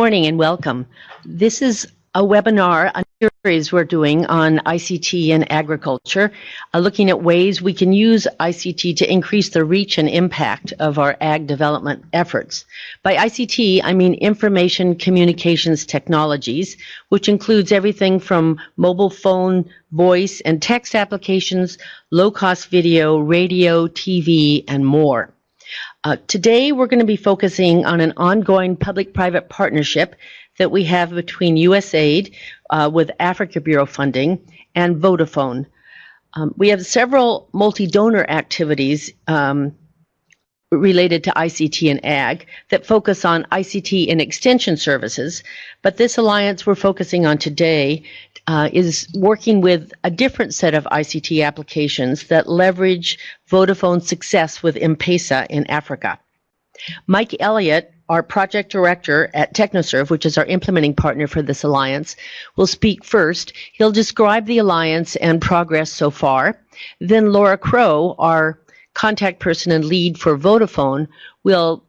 morning and welcome. This is a webinar, a series we're doing on ICT and agriculture, uh, looking at ways we can use ICT to increase the reach and impact of our ag development efforts. By ICT, I mean information communications technologies, which includes everything from mobile phone, voice, and text applications, low-cost video, radio, TV, and more. Uh, today, we're going to be focusing on an ongoing public-private partnership that we have between USAID uh, with Africa Bureau funding and Vodafone. Um, we have several multi-donor activities um, related to ICT and ag that focus on ICT and extension services, but this alliance we're focusing on today uh, is working with a different set of ICT applications that leverage Vodafone's success with M-Pesa in Africa. Mike Elliott, our project director at TechnoServe, which is our implementing partner for this alliance, will speak first. He'll describe the alliance and progress so far. Then Laura Crow, our contact person and lead for Vodafone, will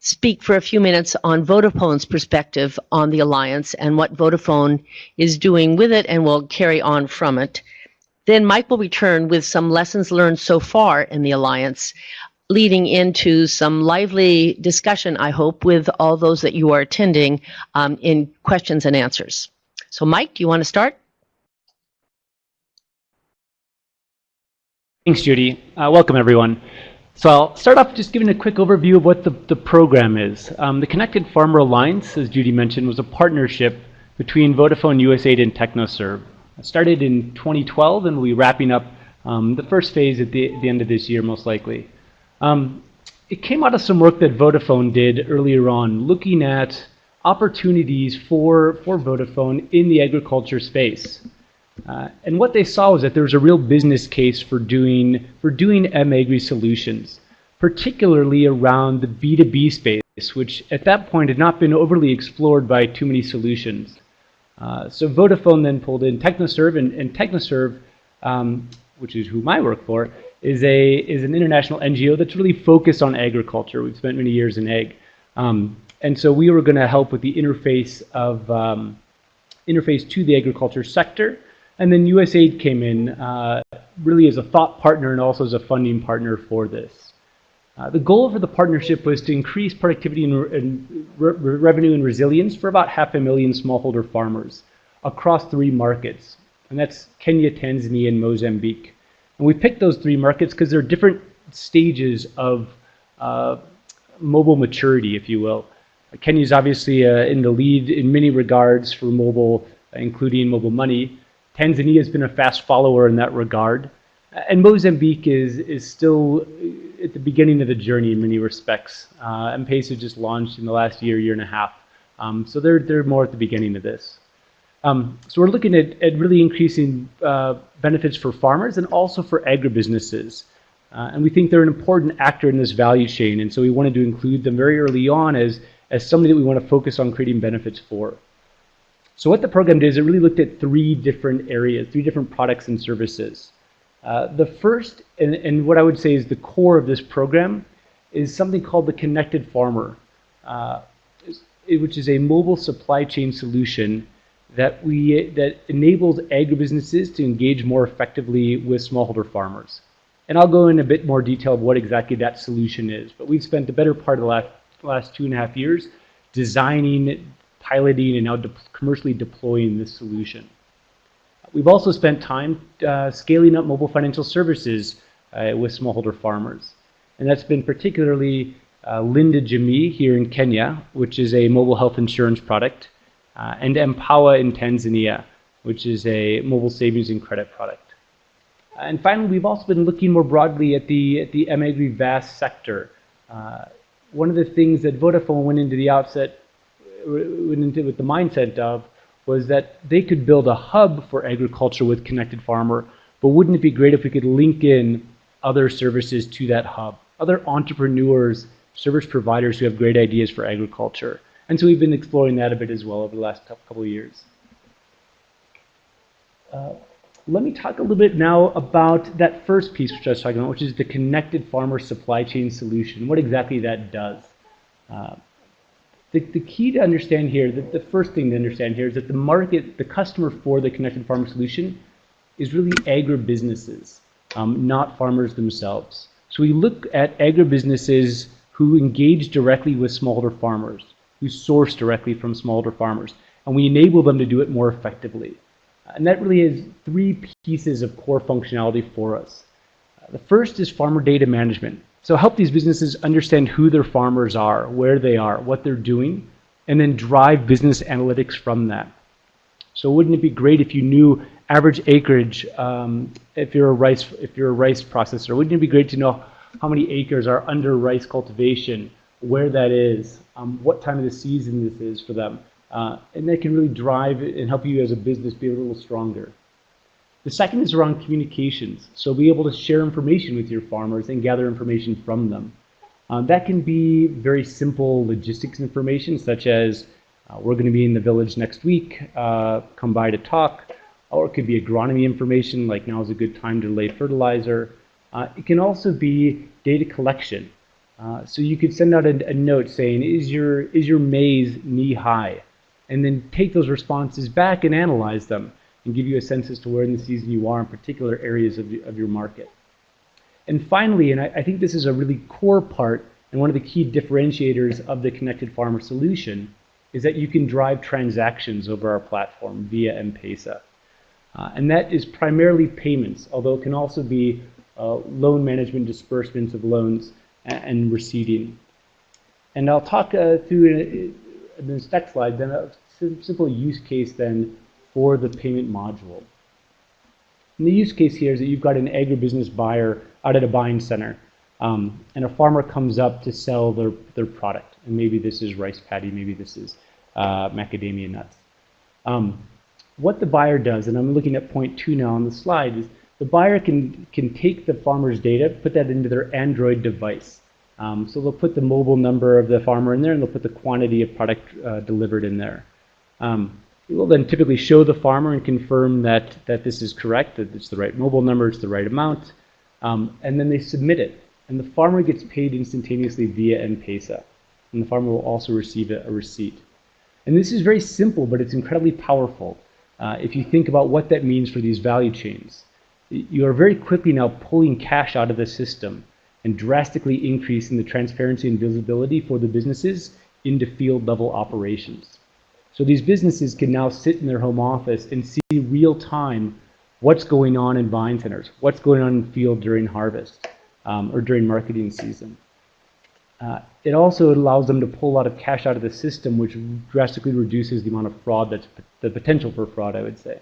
speak for a few minutes on Vodafone's perspective on the alliance and what Vodafone is doing with it and will carry on from it. Then Mike will return with some lessons learned so far in the alliance, leading into some lively discussion, I hope, with all those that you are attending um, in questions and answers. So Mike, do you want to start? Thanks, Judy. Uh, welcome, everyone. So I'll start off just giving a quick overview of what the, the program is. Um, the Connected Farmer Alliance, as Judy mentioned, was a partnership between Vodafone, USAID, and TechnoServe. It started in 2012 and we'll be wrapping up um, the first phase at the, the, end of this year, most likely. Um, it came out of some work that Vodafone did earlier on, looking at opportunities for, for Vodafone in the agriculture space. Uh, and what they saw was that there was a real business case for doing for doing mAgri solutions, particularly around the B2B space, which at that point had not been overly explored by too many solutions. Uh, so Vodafone then pulled in TechnoServe, and, and TechnoServe, um, which is whom I work for, is a is an international NGO that's really focused on agriculture. We've spent many years in ag, um, and so we were going to help with the interface of um, interface to the agriculture sector and then USAID came in uh, really as a thought partner and also as a funding partner for this. Uh, the goal for the partnership was to increase productivity and, and re revenue and resilience for about half a million smallholder farmers across three markets. And that's Kenya, Tanzania, and Mozambique. And we picked those three markets because they're different stages of uh, mobile maturity, if you will. Kenya is obviously uh, in the lead in many regards for mobile, including mobile money. Tanzania has been a fast follower in that regard. And Mozambique is, is still at the beginning of the journey in many respects. Uh, M-Pesa just launched in the last year, year and a half. Um, so they're, they're more at the beginning of this. Um, so we're looking at, at really increasing uh, benefits for farmers and also for agribusinesses. Uh, and we think they're an important actor in this value chain. And so we wanted to include them very early on as, as somebody that we want to focus on creating benefits for. So what the program did is it really looked at three different areas, three different products and services. Uh, the first, and, and, what I would say is the core of this program, is something called the Connected Farmer, uh, which is a mobile supply chain solution that we that enables agribusinesses to engage more effectively with smallholder farmers. And I'll go in a bit more detail of what exactly that solution is. But we've spent the better part of the last, last two and a half years designing piloting and now de commercially deploying this solution. We've also spent time uh, scaling up mobile financial services uh, with smallholder farmers. And that's been particularly uh, Linda Jamii here in Kenya, which is a mobile health insurance product, uh, and M-Pawa in Tanzania, which is a mobile savings and credit product. And finally, we've also been looking more broadly at the, at the mAgri VAS sector. Uh, one of the things that Vodafone went into the outset with the mindset of was that they could build a hub for agriculture with Connected Farmer, but wouldn't it be great if we could link in other services to that hub, other entrepreneurs, service providers who have great ideas for agriculture. And so we've been exploring that a bit as well over the last couple of years. Uh, let me talk a little bit now about that first piece which I was talking about, which is the connected farmer supply chain solution, what exactly that does. Uh, the, the key to understand here, the, the first thing to understand here is that the market, the customer for the Connected Farmer solution is really agribusinesses, um, not farmers themselves. So we look at agribusinesses who engage directly with smallholder farmers, who source directly from smallholder farmers, and we enable them to do it more effectively. And that really is three pieces of core functionality for us. The first is farmer data management. So help these businesses understand who their farmers are, where they are, what they're doing, and then drive business analytics from that. So wouldn't it be great if you knew average acreage um, if you're a rice if you're a rice processor? Wouldn't it be great to know how many acres are under rice cultivation, where that is, um, what time of the season this is for them, uh, and that can really drive and help you as a business be a little stronger. The second is around communications. So be able to share information with your farmers and gather information from them. Uh, that can be very simple logistics information, such as uh, we're going to be in the village next week, uh, come by to talk. Or it could be agronomy information, like now is a good time to lay fertilizer. Uh, it can also be data collection. Uh, so you could send out a, a note saying, is your, is your maize knee high? And then take those responses back and analyze them and give you a sense as to where in the season you are in particular areas of, the, of your market. And finally, and I, I, think this is a really core part and one of the key differentiators of the Connected Farmer solution, is that you can drive transactions over our platform via M-Pesa. Uh, and that is primarily payments, although it can also be uh, loan management, disbursements of loans, and, and receiving. And I'll talk uh, through in, in this next slide, then a simple use case then for the payment module. And the use case here is that you've got an agribusiness buyer out at a buying center, um, and a farmer comes up to sell their, their product. And maybe this is rice paddy, maybe this is uh, macadamia nuts. Um, what the buyer does, and I'm looking at point two now on the slide, is the buyer can, can take the farmer's data, put that into their Android device. Um, so they'll put the mobile number of the farmer in there, and they'll put the quantity of product uh, delivered in there. Um, we will then typically show the farmer and confirm that, that this is correct, that it's the right mobile number, it's the right amount, um, and then they submit it. And the farmer gets paid instantaneously via M-Pesa. And the farmer will also receive a, a receipt. And this is very simple, but it's incredibly powerful. Uh, if you think about what that means for these value chains, you are very quickly now pulling cash out of the system and drastically increasing the transparency and visibility for the businesses into field level operations. So these businesses can now sit in their home office and see real time what's going on in vine centers, what's going on in field during harvest um, or during marketing season. Uh, it also allows them to pull a lot of cash out of the system, which drastically reduces the amount of fraud that's the potential for fraud, I would say.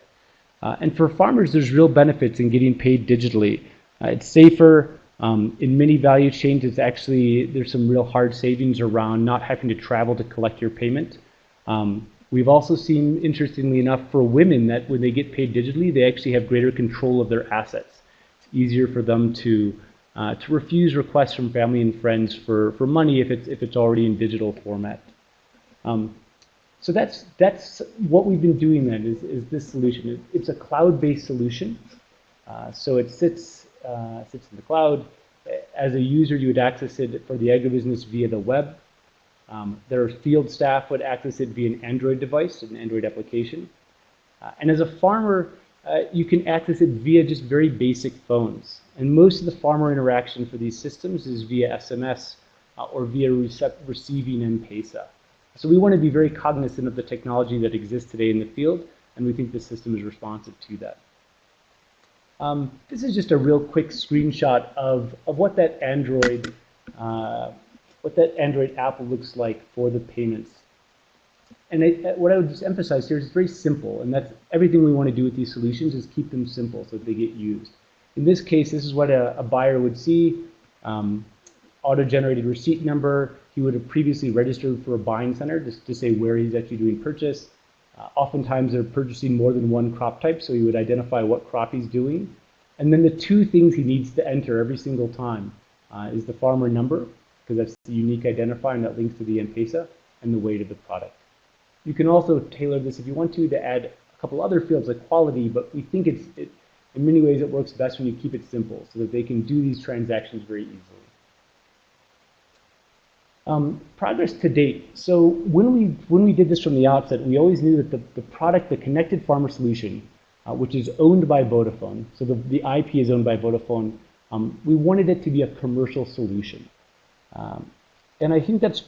Uh, and for farmers, there's real benefits in getting paid digitally. Uh, it's safer. Um, in many value chains, it's actually, there's some real hard savings around not having to travel to collect your payment. Um, We've also seen, interestingly enough, for women that when they get paid digitally, they actually have greater control of their assets. It's easier for them to uh, to refuse requests from family and friends for, for money if it's if it's already in digital format. Um, so that's that's what we've been doing then is, is this solution. It's a cloud-based solution. Uh, so it sits uh, sits in the cloud. As a user, you would access it for the agribusiness via the web. Um, their field staff would access it via an Android device, an Android application. Uh, and as a farmer, uh, you can access it via just very basic phones. And most of the farmer interaction for these systems is via SMS uh, or via receiving M-Pesa. So we want to be very cognizant of the technology that exists today in the field, and we think the system is responsive to that. Um, this is just a real quick screenshot of, of what that Android uh, what that Android app looks like for the payments. And uh, what I would just emphasize here is it's very simple, and that's everything we want to do with these solutions is keep them simple so that they get used. In this case, this is what a, a buyer would see. Um, auto-generated receipt number. He would have previously registered for a buying center just to say where he's actually doing purchase. Uh, oftentimes they're purchasing more than one crop type, so he would identify what crop he's doing. And then the two things he needs to enter every single time uh, is the farmer number because that's the unique identifier and that links to the M-Pesa and the weight of the product. You can also tailor this if you want to to add a couple other fields like quality, but we think it's, it, in many ways it works best when you keep it simple so that they can do these transactions very easily. Um, progress to date. So when we when we did this from the outset, we always knew that the, the product, the connected farmer solution, uh, which is owned by Vodafone, so the, the IP is owned by Vodafone, um, we wanted it to be a commercial solution. Um, and I think that's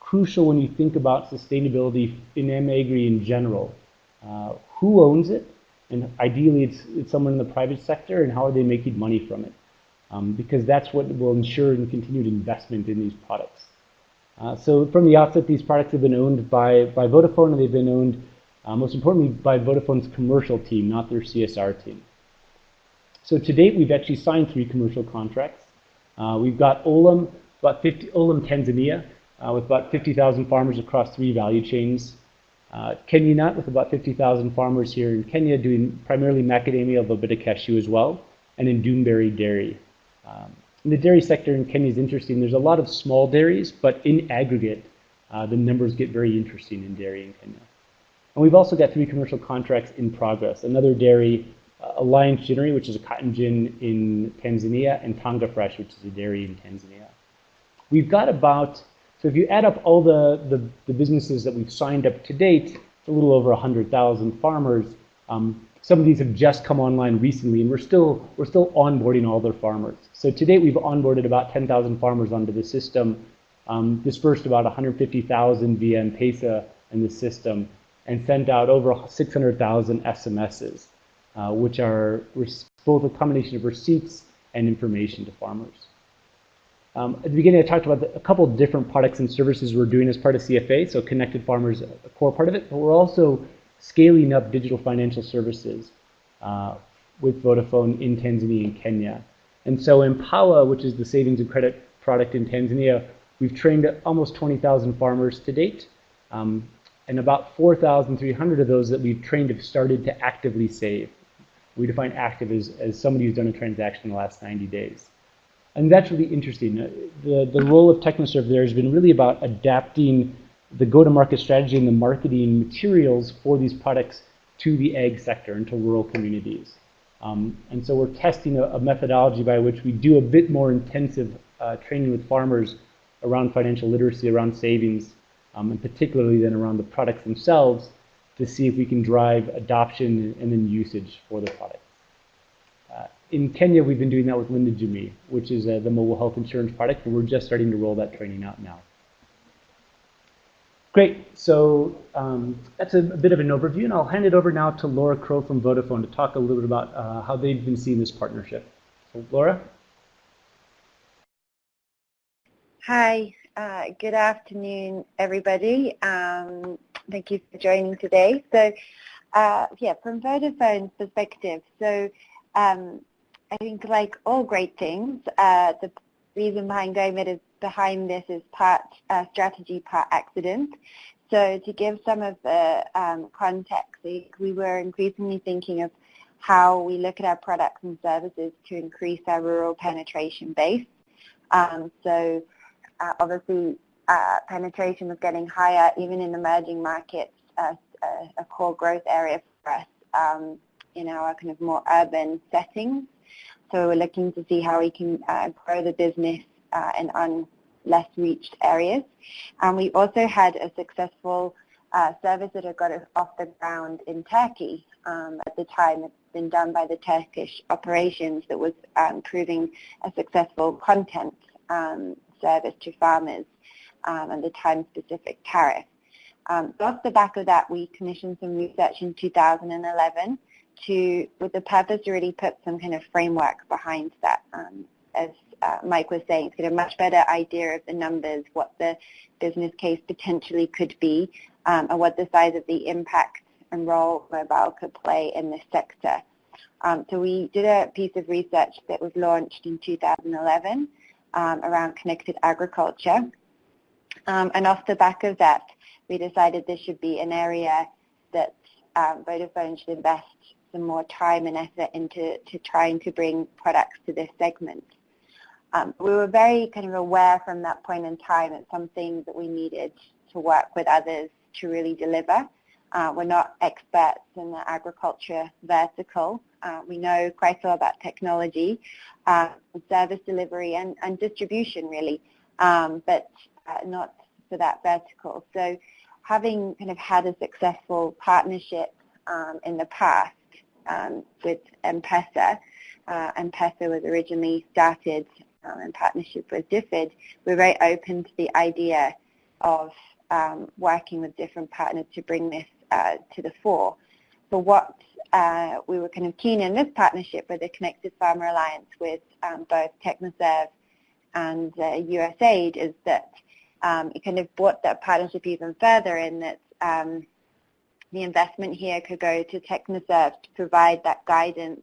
crucial when you think about sustainability in M-Agri in general. Uh, who owns it? And ideally, it's, it's someone in the private sector, and how are they making money from it? Um, because that's what will ensure and continued investment in these products. Uh, so from the outset, these products have been owned by, by Vodafone, and they've been owned, uh, most importantly, by Vodafone's commercial team, not their CSR team. So to date, we've actually signed three commercial contracts. Uh, we've got Olam, about 50, Olam Tanzania, uh, with about 50,000 farmers across three value chains. Uh, Kenya Nut, with about 50,000 farmers here in Kenya, doing primarily macadamia, a bit of cashew as well, and in Doonberry Dairy. Um, the dairy sector in Kenya is interesting. There's a lot of small dairies, but in aggregate, uh, the numbers get very interesting in dairy in Kenya. And we've also got three commercial contracts in progress. Another dairy, uh, Alliance Ginnery, which is a cotton gin in Tanzania, and Tanga Fresh, which is a dairy in Tanzania. We've got about, so if you add up all the, the, the businesses that we've signed up to date, it's a little over 100,000 farmers. Um, some of these have just come online recently, and we're still, we're still onboarding all their farmers. So to date, we've onboarded about 10,000 farmers onto the system, um, dispersed about 150,000 via M-Pesa in the system, and sent out over 600,000 SMSs, uh, which are both a combination of receipts and information to farmers. Um, at the beginning, I talked about the, a couple different products and services we're doing as part of CFA, so Connected Farmers, a core part of it, but we're also scaling up digital financial services uh, with Vodafone in Tanzania and Kenya. And so M-Pawa, which is the savings and credit product in Tanzania, we've trained almost 20,000 farmers to date. Um, and about 4,300 of those that we've trained have started to actively save. We define active as, as somebody who's done a transaction in the last 90 days. And that's really interesting. The, the role of TechnoServe there has been really about adapting the go-to-market strategy and the marketing materials for these products to the ag sector and to rural communities. Um, and so we're testing a, a, methodology by which we do a bit more intensive uh, training with farmers around financial literacy, around savings, um, and particularly then around the products themselves to see if we can drive adoption and then usage for the products. In Kenya, we've been doing that with Linda Jamii, which is uh, the mobile health insurance product, and we're just starting to roll that training out now. Great. So um, that's a, a, bit of an overview, and I'll hand it over now to Laura Crow from Vodafone to talk a little bit about uh, how they've been seeing this partnership. So, Laura? Hi. Uh, good afternoon, everybody. Um, thank you for joining today. So, uh, yeah, from Vodafone's perspective, so um, I think like all great things, uh, the reason behind going is behind this is part uh, strategy, part accident. So to give some of the um, context, we were increasingly thinking of how we look at our products and services to increase our rural penetration base. Um, so uh, obviously uh, penetration was getting higher even in emerging markets, uh, a core growth area for us um, in our kind of more urban settings. So we're looking to see how we can uh, grow the business uh, in less reached areas. And we also had a successful uh, service that had got off the ground in Turkey um, at the time. It's been done by the Turkish operations that was um, proving a successful content um, service to farmers um, and the time-specific tariff. Um, so off the back of that, we commissioned some research in 2011 to, with the purpose to really put some kind of framework behind that um, as uh, Mike was saying, to get a much better idea of the numbers, what the business case potentially could be, um, and what the size of the impact and role mobile could play in this sector. Um, so we did a piece of research that was launched in 2011 um, around connected agriculture. Um, and off the back of that, we decided this should be an area that um, Vodafone should invest some more time and effort into to trying to bring products to this segment. Um, we were very kind of aware from that point in time that some things that we needed to work with others to really deliver. Uh, we're not experts in the agriculture vertical. Uh, we know quite a lot about technology, uh, service delivery and, and distribution really. Um, but uh, not for that vertical. So having kind of had a successful partnership um, in the past um, with M-Pesa, uh, M-Pesa was originally started um, in partnership with DFID, we're very open to the idea of um, working with different partners to bring this uh, to the fore. For what uh, we were kind of keen in this partnership with the Connected Farmer Alliance with um, both TechnoServe and USAID is that um, it kind of brought that partnership even further in that um, the investment here could go to TechnoServe to provide that guidance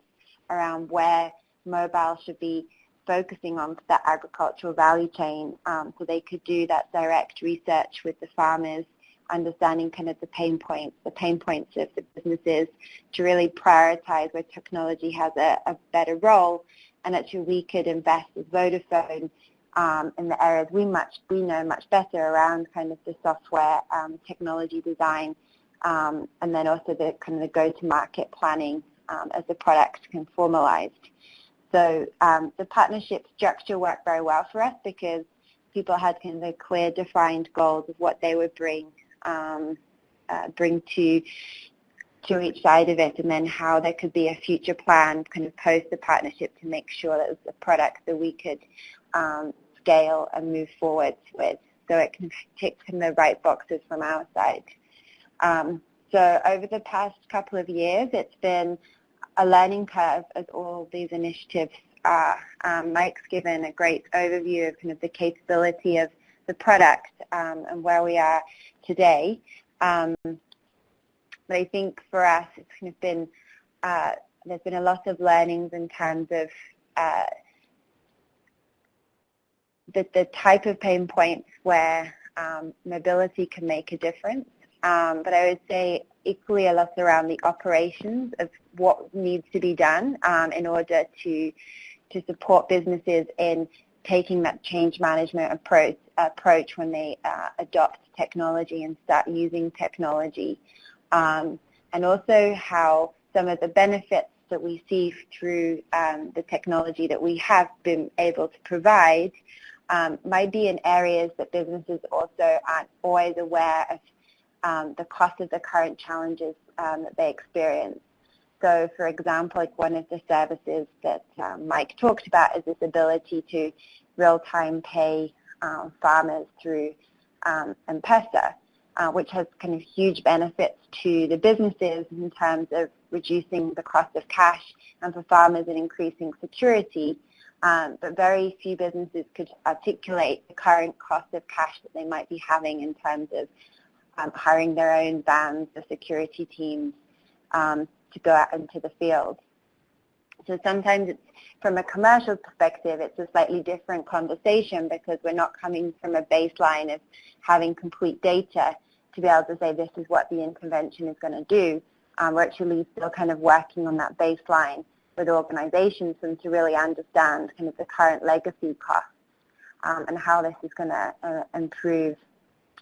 around where mobile should be focusing on that agricultural value chain. Um, so they could do that direct research with the farmers understanding kind of the pain points, the pain points of the businesses to really prioritize where technology has a, a better role. And actually we could invest as Vodafone um, in the areas we much we know much better around kind of the software um, technology design um, and then also the kind of the go-to-market planning um, as the products can formalized. So um, the partnership structure worked very well for us because people had kind of clear defined goals of what they would bring um, uh, bring to to each side of it and then how there could be a future plan kind of post the partnership to make sure that it was a product that we could um, scale and move forward with so it can tick the right boxes from our side. Um, so over the past couple of years it's been a learning curve as all these initiatives are. Um, Mike's given a great overview of kind of the capability of the product um, and where we are today. Um, but I think for us, it's kind of been uh, there's been a lot of learnings in terms of uh, the, the type of pain points where um, mobility can make a difference. Um, but I would say equally a lot around the operations of what needs to be done um, in order to to support businesses in taking that change management approach approach when they uh, adopt technology and start using technology. Um, and also how some of the benefits that we see through um, the technology that we have been able to provide um, might be in areas that businesses also aren't always aware of um, the cost of the current challenges um, that they experience. So for example, like one of the services that um, Mike talked about is this ability to real-time pay um, farmers through um, M-Pesa, uh, which has kind of huge benefits to the businesses in terms of reducing the cost of cash and for farmers in increasing security. Um, but very few businesses could articulate the current cost of cash that they might be having in terms of um, hiring their own vans, the security teams um, to go out into the field. So sometimes it's from a commercial perspective, it's a slightly different conversation because we're not coming from a baseline of having complete data to be able to say this is what the intervention is going to do. Um, we're actually still kind of working on that baseline with organizations and to really understand kind of the current legacy costs um, and how this is going to uh, improve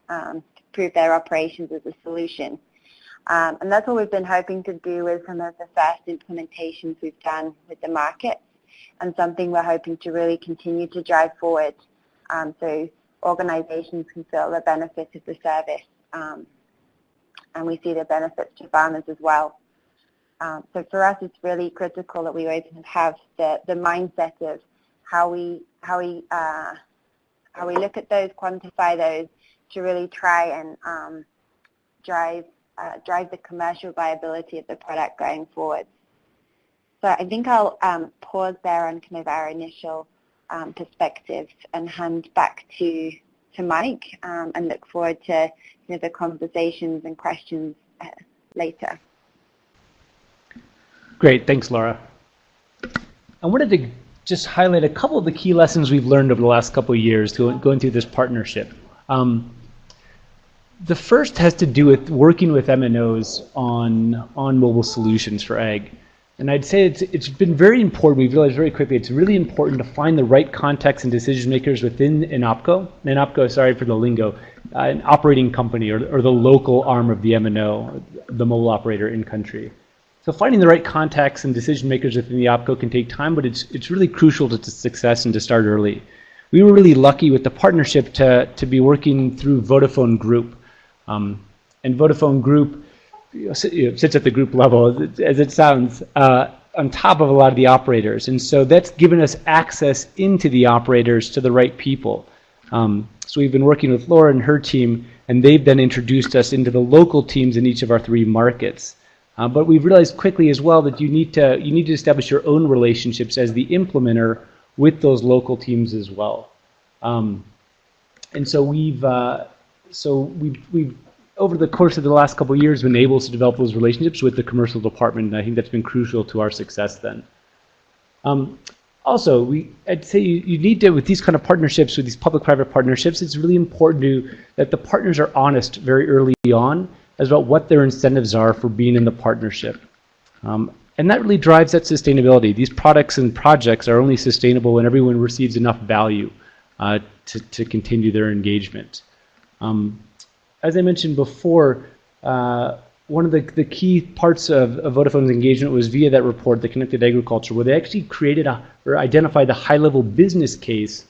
um, improve their operations as a solution. Um, and that's what we've been hoping to do with some of the first implementations we've done with the market and something we're hoping to really continue to drive forward um, so organizations can feel the benefits of the service um, and we see the benefits to farmers as well. Um, so for us it's really critical that we always have the, the mindset of how we, how, we, uh, how we look at those, quantify those, to really try and um, drive uh, drive the commercial viability of the product going forward. So I think I'll um, pause there on kind of our initial um, perspective and hand back to to Mike um, and look forward to you know, the conversations and questions uh, later. Great, thanks Laura. I wanted to just highlight a couple of the key lessons we've learned over the last couple of years going through this partnership. Um, the first has to do with working with MNOs on, on mobile solutions for ag. And I'd say it's, it's been very important, we've realized very quickly, it's really important to find the right contacts and decision makers within an OPCO, an OPCO, sorry for the lingo, uh, an operating company or, or the local arm of the MNO, the mobile operator in country. So finding the right contacts and decision makers within the OPCO can take time, but it's, it's really crucial to, to success and to start early. we were really lucky with the partnership to, to be working through Vodafone Group. Um, and Vodafone Group you know, sits at the group level, as it sounds, uh, on top of a lot of the operators. And so that's given us access into the operators to the right people. Um, so we've been working with Laura and her team, and they've then introduced us into the local teams in each of our three markets. Uh, but we've realized quickly as well that you need to you need to establish your own relationships as the implementer with those local teams as well. Um, and so we've uh, so we've we've over the course of the last couple of years been able to develop those relationships with the commercial department, and I think that's been crucial to our success then. Um, also, we, I'd say you, you, need to, with these kind of partnerships, with these public-private partnerships, it's really important to, that the partners are honest very early on as about what their incentives are for being in the partnership. Um, and that really drives that sustainability. These products and projects are only sustainable when everyone receives enough value uh, to, to continue their engagement. Um, as I mentioned before, uh, one of the, the key parts of, of, Vodafone's engagement was via that report, the Connected Agriculture, where they actually created a, or identified the high-level business case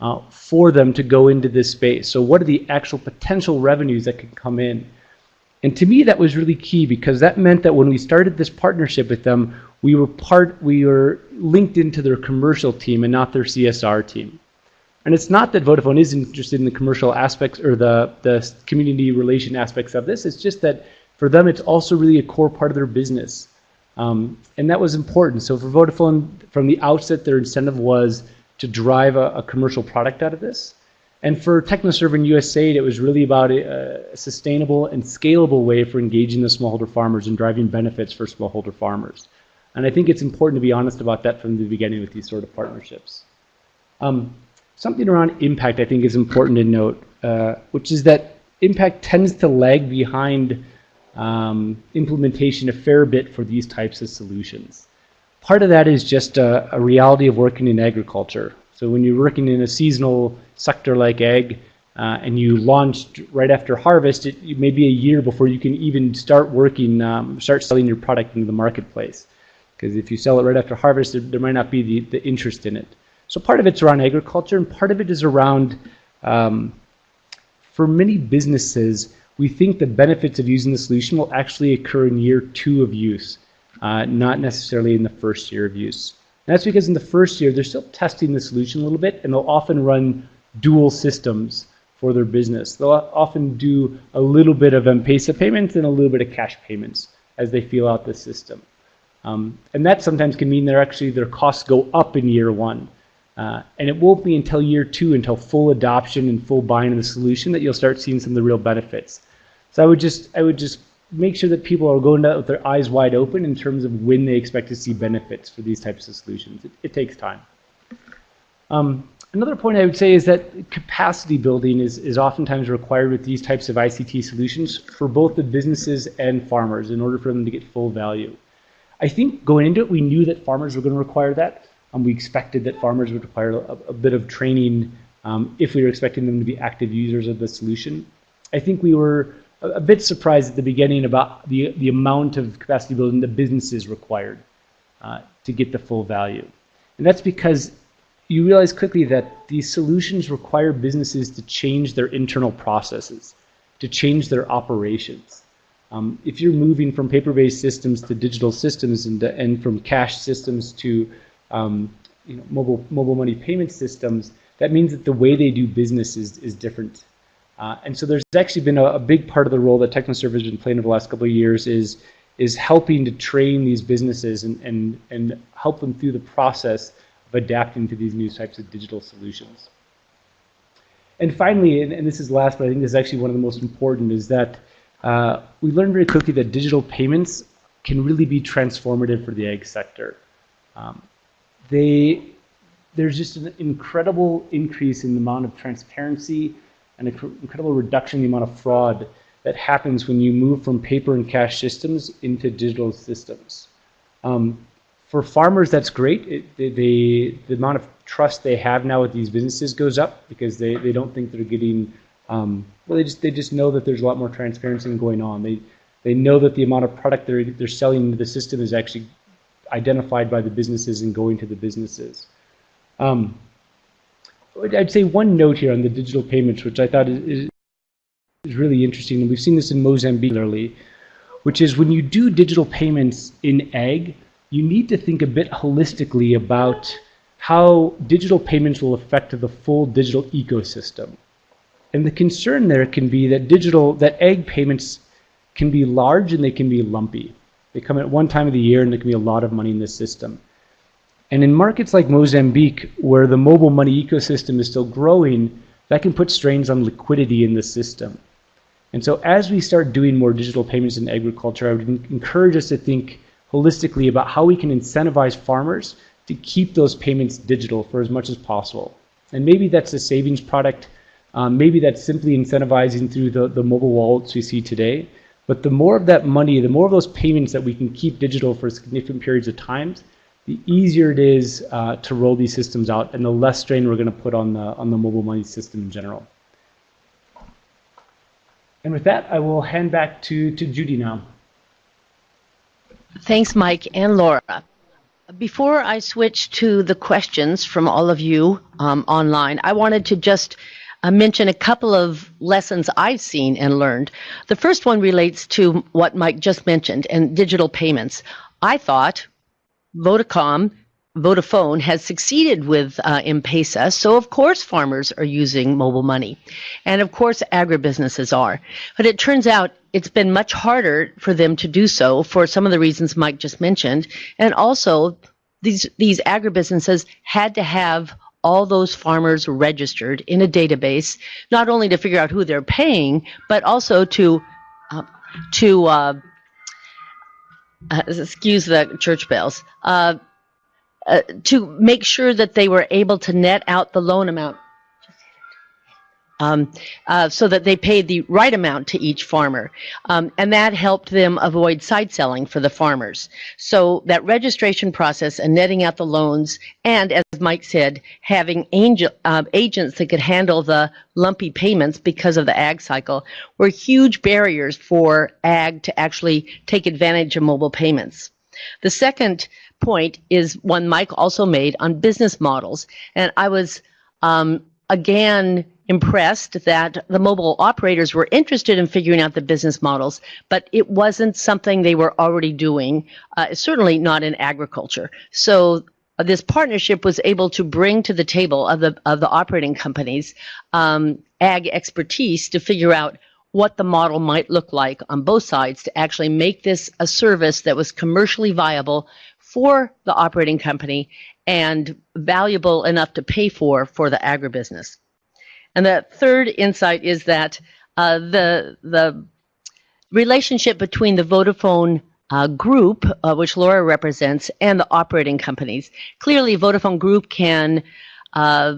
uh, for them to go into this space. So what are the actual potential revenues that could come in? And to me, that was really key because that meant that when we started this partnership with them, we were part, we were linked into their commercial team and not their CSR team. And it's not that Vodafone is interested in the commercial aspects or the, the community relation aspects of this. It's just that for them, it's also really a core part of their business. Um, and that was important. So for Vodafone, from the outset, their incentive was to drive a, a commercial product out of this. And for TechnoServe and USAID, it was really about a, a, sustainable and scalable way for engaging the smallholder farmers and driving benefits for smallholder farmers. And I think it's important to be honest about that from the beginning with these sort of partnerships. Um, something around impact I think is important to note, uh, which is that impact tends to lag behind um, implementation a fair bit for these types of solutions. Part of that is just a, a, reality of working in agriculture. So when you're working in a seasonal sector like ag, uh, and you launched right after harvest, it, it, may be a year before you can even start working, um, start selling your product into the marketplace. Because if you sell it right after harvest, there, there might not be the, the interest in it. So part of it's around agriculture, and part of it is around, um, for many businesses, we think the benefits of using the solution will actually occur in year two of use, uh, not necessarily in the first year of use. And that's because in the first year, they're still testing the solution a little bit, and they'll often run dual systems for their business. They'll often do a little bit of M-Pesa payments and a little bit of cash payments as they feel out the system. Um, and that sometimes can mean they're actually their costs go up in year one. Uh, and it won't be until year two, until full adoption and full buying of the solution, that you'll start seeing some of the real benefits. So I would just, I would just make sure that people are going out with their eyes wide open in terms of when they expect to see benefits for these types of solutions. It, it takes time. Um, another point I would say is that capacity building is, is oftentimes required with these types of ICT solutions for both the businesses and farmers in order for them to get full value. I think going into it, we knew that farmers were going to require that. Um, we expected that farmers would require a, a bit of training um, if we were expecting them to be active users of the solution. I think we were a, bit surprised at the beginning about the, the amount of capacity building the businesses required uh, to get the full value. And that's because you realize quickly that these solutions require businesses to change their internal processes, to change their operations. Um, if you're moving from paper-based systems to digital systems and, and from cash systems to um, you know, mobile, mobile money payment systems, that means that the way they do business is, is different. Uh, and so there's actually been a, a, big part of the role that TechnoServe has been playing over the last couple of years is, is helping to train these businesses and, and, and help them through the process of adapting to these new types of digital solutions. And finally, and, and this is last, but I think this is actually one of the most important, is that uh, we learned very quickly that digital payments can really be transformative for the ag sector. Um, they, there's just an incredible increase in the amount of transparency an incredible reduction in the amount of fraud that happens when you move from paper and cash systems into digital systems. Um, for farmers, that's great. It, they, they, the amount of trust they have now with these businesses goes up because they, they don't think they're getting, um, well, they just, they just know that there's a lot more transparency going on. They, they know that the amount of product they're, they're selling into the system is actually identified by the businesses and going to the businesses. Um, I'd say one note here on the digital payments, which I thought is, is really interesting, and we've seen this in Mozambique, particularly, which is when you do digital payments in ag, you need to think a bit holistically about how digital payments will affect the full digital ecosystem. And the concern there can be that digital, that ag payments can be large and they can be lumpy. They come at one time of the year and there can be a lot of money in the system. And in markets like Mozambique, where the mobile money ecosystem is still growing, that can put strains on liquidity in the system. And so as we start doing more digital payments in agriculture, I would encourage us to think holistically about how we can incentivize farmers to keep those payments digital for as much as possible. And maybe that's a savings product. Um, maybe that's simply incentivizing through the, the mobile wallets we see today. But the more of that money, the more of those payments that we can keep digital for significant periods of time, the easier it is uh, to roll these systems out and the less strain we're going to put on the, on the mobile money system in general. And with that, I will hand back to, to Judy now. Thanks, Mike and Laura. Before I switch to the questions from all of you um, online, I wanted to just uh, mention a couple of lessons I've seen and learned. The first one relates to what Mike just mentioned and digital payments. I thought Vodacom, Vodafone has succeeded with uh, M-Pesa, so of course farmers are using mobile money. And of course agribusinesses are. But it turns out it's been much harder for them to do so for some of the reasons Mike just mentioned. And also, these, these agribusinesses had to have all those farmers registered in a database, not only to figure out who they're paying, but also to uh, to uh, uh, excuse the church bells, uh, uh, to make sure that they were able to net out the loan amount um, uh, so that they paid the right amount to each farmer. Um, and that helped them avoid side selling for the farmers. So that registration process and netting out the loans, and as Mike said, having angel, uh, agents that could handle the lumpy payments because of the ag cycle were huge barriers for ag to actually take advantage of mobile payments. The second point is one Mike also made on business models. And I was, um, again, impressed that the mobile operators were interested in figuring out the business models, but it wasn't something they were already doing, uh, certainly not in agriculture. So uh, this partnership was able to bring to the table of the of the operating companies um, ag expertise to figure out what the model might look like on both sides to actually make this a service that was commercially viable for the operating company and valuable enough to pay for for the agribusiness. And the third insight is that uh, the the relationship between the Vodafone uh, group, uh, which Laura represents, and the operating companies. Clearly, Vodafone Group can uh,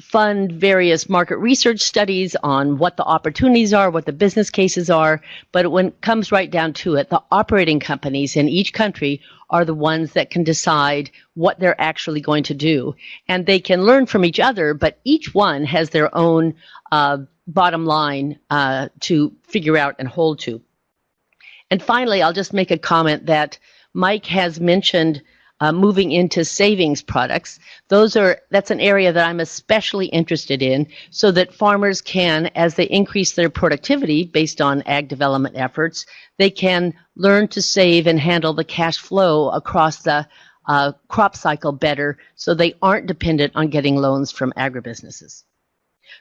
fund various market research studies on what the opportunities are, what the business cases are, but when it comes right down to it, the operating companies in each country are the ones that can decide what they're actually going to do. And they can learn from each other, but each one has their own uh, bottom line uh, to figure out and hold to. And finally, I'll just make a comment that Mike has mentioned uh, moving into savings products. Those are that's an area that I'm especially interested in, so that farmers can, as they increase their productivity based on ag development efforts, they can learn to save and handle the cash flow across the uh, crop cycle better, so they aren't dependent on getting loans from agribusinesses.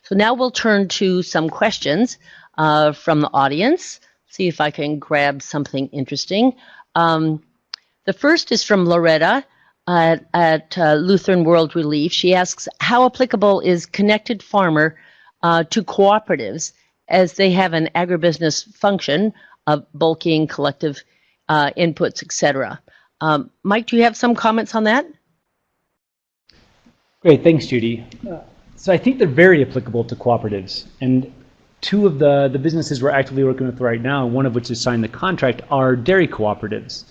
So now we'll turn to some questions uh, from the audience. See if I can grab something interesting. Um, the first is from Loretta at, at uh, Lutheran World Relief. She asks, how applicable is Connected Farmer uh, to cooperatives as they have an agribusiness function of bulking, collective uh, inputs, etc.? Um, Mike, do you have some comments on that? Great, thanks, Judy. Uh, so I think they're very applicable to cooperatives. And two of the, the businesses we're actively working with right now, one of which has signed the contract, are dairy cooperatives.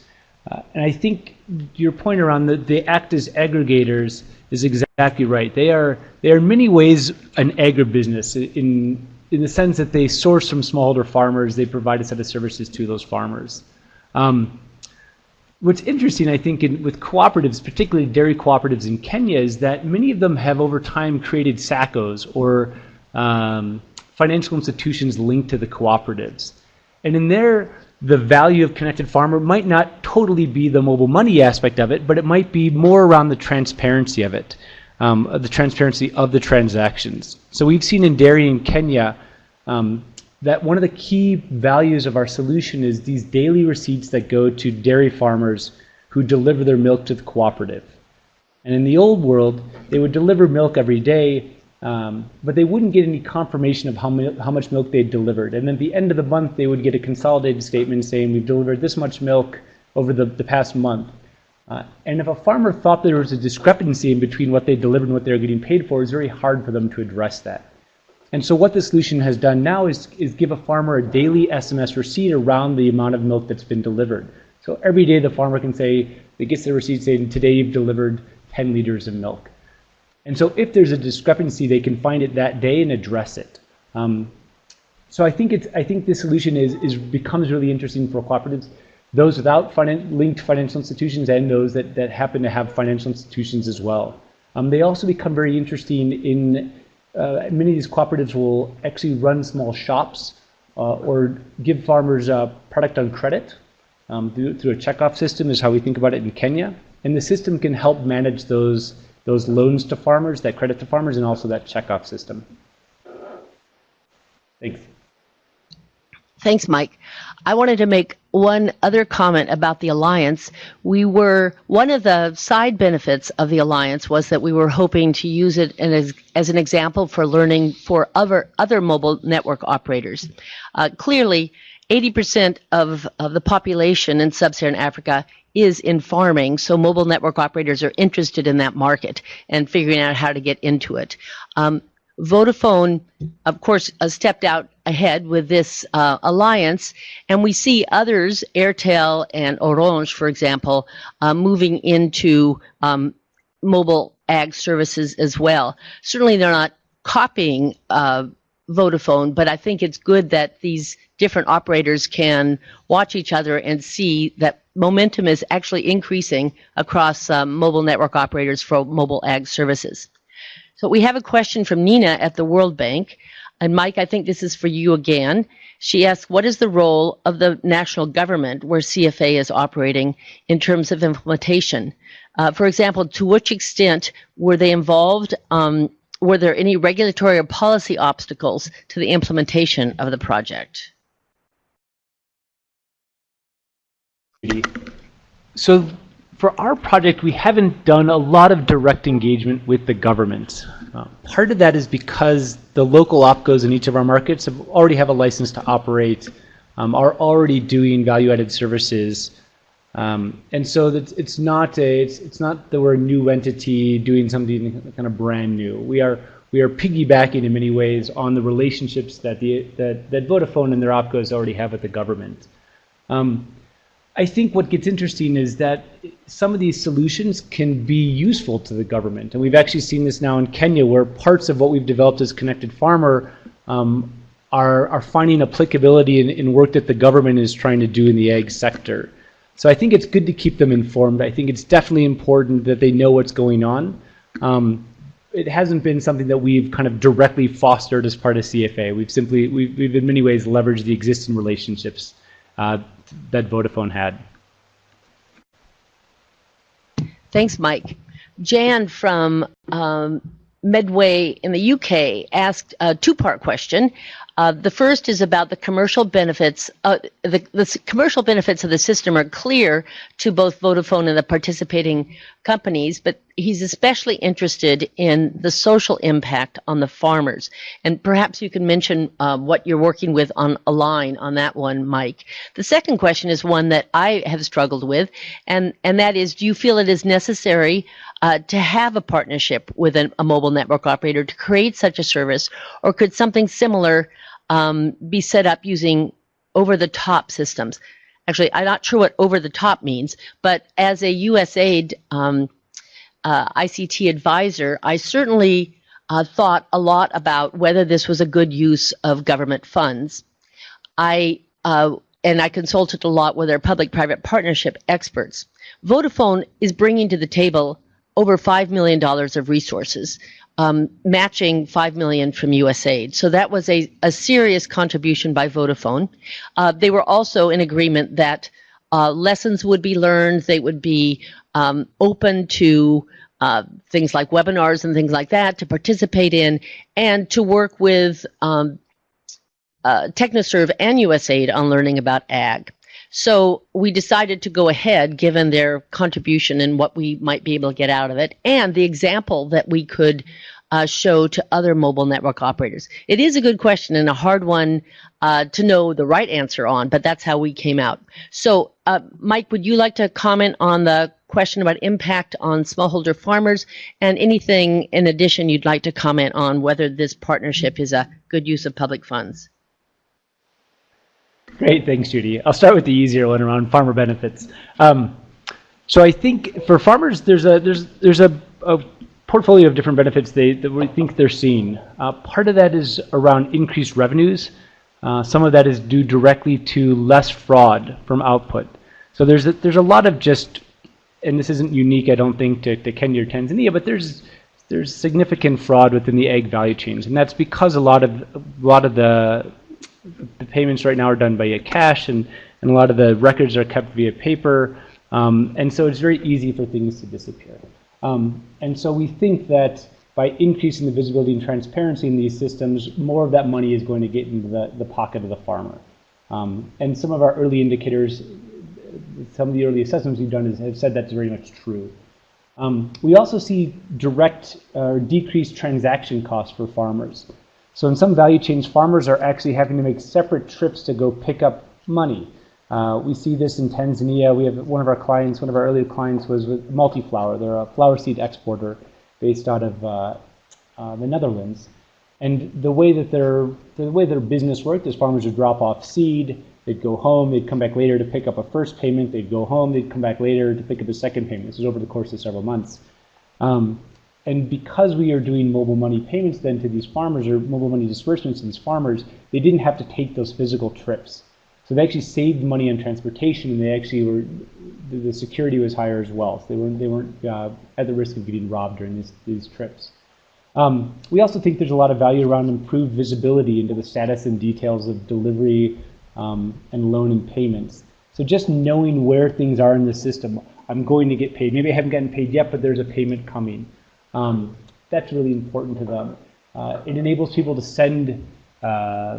Uh, and I think your point around the, they act as aggregators is exactly right. They are they are in many ways an agribusiness in in the sense that they source from smallholder farmers. They provide a set of services to those farmers. Um, what's interesting, I think, in, with cooperatives, particularly dairy cooperatives in Kenya, is that many of them have over time created SACCOs or um, financial institutions linked to the cooperatives. And in there, the value of Connected Farmer might not totally be the mobile money aspect of it, but it might be more around the transparency of it, um, the transparency of the transactions. So we've seen in dairy in Kenya um, that one of the key values of our solution is these daily receipts that go to dairy farmers who deliver their milk to the cooperative. And in the old world, they would deliver milk every day, um, but they wouldn't get any confirmation of how, how much milk they'd delivered. And at the end of the month, they would get a consolidated statement saying, we've delivered this much milk over the, the past month. Uh, and if a farmer thought there was a discrepancy in between what they delivered and what they were getting paid for, it was very hard for them to address that. And so what the solution has done now is, is give a farmer a daily SMS receipt around the amount of milk that's been delivered. So every day the farmer can say, they gets the receipt saying, today you've delivered 10 liters of milk. And so if there's a discrepancy, they can find it that day and address it. Um, so I think it's I think this solution is is becomes really interesting for cooperatives, those without finan linked financial institutions and those that that happen to have financial institutions as well. Um, they also become very interesting in uh, many of these cooperatives will actually run small shops uh, or give farmers uh, product on credit um, through, through a checkoff system is how we think about it in Kenya. And the system can help manage those, those loans to farmers, that credit to farmers, and also that checkoff system. Thanks. Thanks, Mike. I wanted to make one other comment about the alliance. We were one of the side benefits of the alliance was that we were hoping to use it as, as an example for learning for other other mobile network operators. Uh, clearly, 80% of, of the population in sub-Saharan Africa is in farming, so mobile network operators are interested in that market and figuring out how to get into it. Um, Vodafone, of course, uh, stepped out ahead with this uh, alliance, and we see others, Airtel and Orange, for example, uh, moving into um, mobile ag services as well. Certainly, they're not copying uh, Vodafone, but I think it's good that these different operators can watch each other and see that momentum is actually increasing across um, mobile network operators for mobile ag services. So we have a question from Nina at the World Bank. And Mike, I think this is for you again. She asks, what is the role of the national government where CFA is operating in terms of implementation? Uh, for example, to which extent were they involved? Um, were there any regulatory or policy obstacles to the implementation of the project? So for our project, we haven't done a lot of direct engagement with the government. Uh, part of that is because the local OPCOs in each of our markets have already have a license to operate, um, are already doing value-added services, um, and so that it's not a it's, it's not that we're a new entity doing something kind of brand new. We are we are piggybacking in many ways on the relationships that the that, that Vodafone and their OPCOs already have with the government. Um, I think what gets interesting is that some of these solutions can be useful to the government. And we've actually seen this now in Kenya where parts of what we've developed as Connected Farmer um, are, are finding applicability in, in work that the government is trying to do in the ag sector. So I think it's good to keep them informed. I think it's definitely important that they know what's going on. Um, it hasn't been something that we've kind of directly fostered as part of CFA. We've simply, we've, we've in many ways leveraged the existing relationships uh, that Vodafone had. Thanks, Mike. Jan from um, Medway in the UK asked a two-part question. Uh, the first is about the commercial benefits. Uh, the, the, commercial benefits of the system are clear to both Vodafone and the participating companies, but he's especially interested in the social impact on the farmers. And perhaps you can mention uh, what you're working with on a line on that one, Mike. The second question is one that I have struggled with, and, and that is, do you feel it is necessary uh, to have a partnership with an, a mobile network operator to create such a service, or could something similar um, be set up using over-the-top systems. Actually, I'm not sure what over-the-top means, but as a USAID um, uh, ICT advisor, I certainly uh, thought a lot about whether this was a good use of government funds. I uh, and I consulted a lot with our public-private partnership experts. Vodafone is bringing to the table over $5 million of resources, um, matching 5 million from USAID. So that was a, a serious contribution by Vodafone. Uh, they were also in agreement that uh, lessons would be learned, they would be um, open to uh, things like webinars and things like that to participate in and to work with um, uh, TechnoServe and USAID on learning about ag. So we decided to go ahead, given their contribution and what we might be able to get out of it, and the example that we could uh, show to other mobile network operators. It is a good question and a hard one uh, to know the right answer on, but that's how we came out. So, uh, Mike, would you like to comment on the question about impact on smallholder farmers and anything in addition you'd like to comment on whether this partnership is a good use of public funds? Great, thanks, Judy. I'll start with the easier one around farmer benefits. Um, so I think for farmers, there's a there's there's a, a portfolio of different benefits they that we think they're seeing. Uh, part of that is around increased revenues. Uh, some of that is due directly to less fraud from output. So there's a, there's a lot of just, and this isn't unique, I don't think, to, to Kenya or Tanzania, but there's there's significant fraud within the ag value chains, and that's because a lot of a lot of the the payments right now are done via cash and, and a lot of the records are kept via paper. Um, and so it's very easy for things to disappear. Um, and so we think that by increasing the visibility and transparency in these systems, more of that money is going to get into the, the pocket of the farmer. Um, and some of our early indicators, some of the early assessments we've done is, have said that's very much true. Um, we also see direct or uh, decreased transaction costs for farmers. So in some value chains, farmers are actually having to make separate trips to go pick up money. Uh, we see this in Tanzania. We have one of our clients, one of our early clients was with Multiflower. They're a flower seed exporter based out of uh, uh, the Netherlands. And the way that their the way their business worked is farmers would drop off seed, they'd go home, they'd come back later to pick up a first payment, they'd go home, they'd come back later to pick up a second payment. This is over the course of several months. Um, and because we are doing mobile money payments then to these farmers or mobile money disbursements to these farmers, they didn't have to take those physical trips. So they actually saved money on transportation and they actually were, the, security was higher as well. So they weren't, they weren't uh, at the risk of getting robbed during these, these trips. Um, we also think there's a lot of value around improved visibility into the status and details of delivery um, and loan and payments. So just knowing where things are in the system, I'm going to get paid. Maybe I haven't gotten paid yet, but there's a payment coming. Um, that's really important to them. Uh, it enables people to send uh,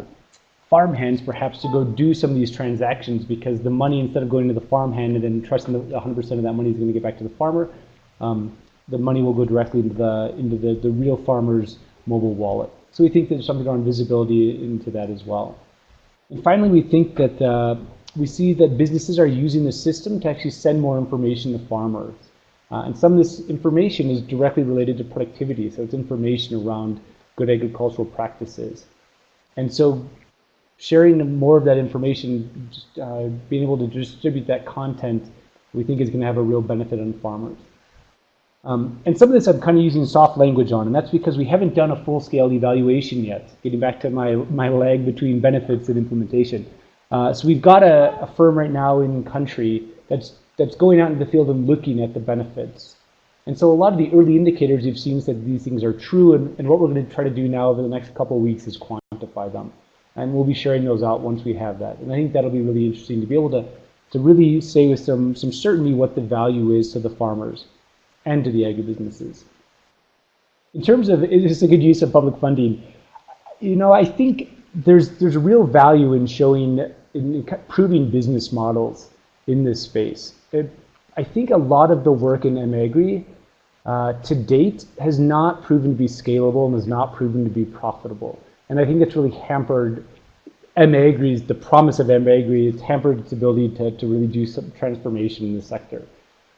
farmhands perhaps to go do some of these transactions because the money, instead of going to the farmhand and then trusting that 100% of that money is going to get back to the farmer, um, the money will go directly into the into the, the real farmer's mobile wallet. So we think there's something around visibility into that as well. And finally, we think that uh, we see that businesses are using the system to actually send more information to farmers. Uh, and some of this information is directly related to productivity, so it's information around good agricultural practices. And so sharing more of that information, just, uh, being able to distribute that content, we think is going to have a real benefit on farmers. Um, and some of this I'm kind of using soft language on, and that's because we haven't done a full-scale evaluation yet, getting back to my, my lag between benefits and implementation. Uh, so we've got a, a firm right now in country that's that's going out into the field and looking at the benefits. And so a lot of the early indicators you've seen that these things are true, and, and what we're going to try to do now over the next couple of weeks is quantify them. And we'll be sharing those out once we have that. And I think that'll be really interesting to be able to, to really say with some, some certainty what the value is to the farmers and to the agribusinesses. In terms of is this a good use of public funding, you know, I think there's there's a real value in showing in proving business models in this space it, I think a lot of the work in mAgri uh, to date has not proven to be scalable and has not proven to be profitable. And I think it's really hampered mAgri's, the promise of mAgri, it's hampered its ability to, to really do some transformation in the sector.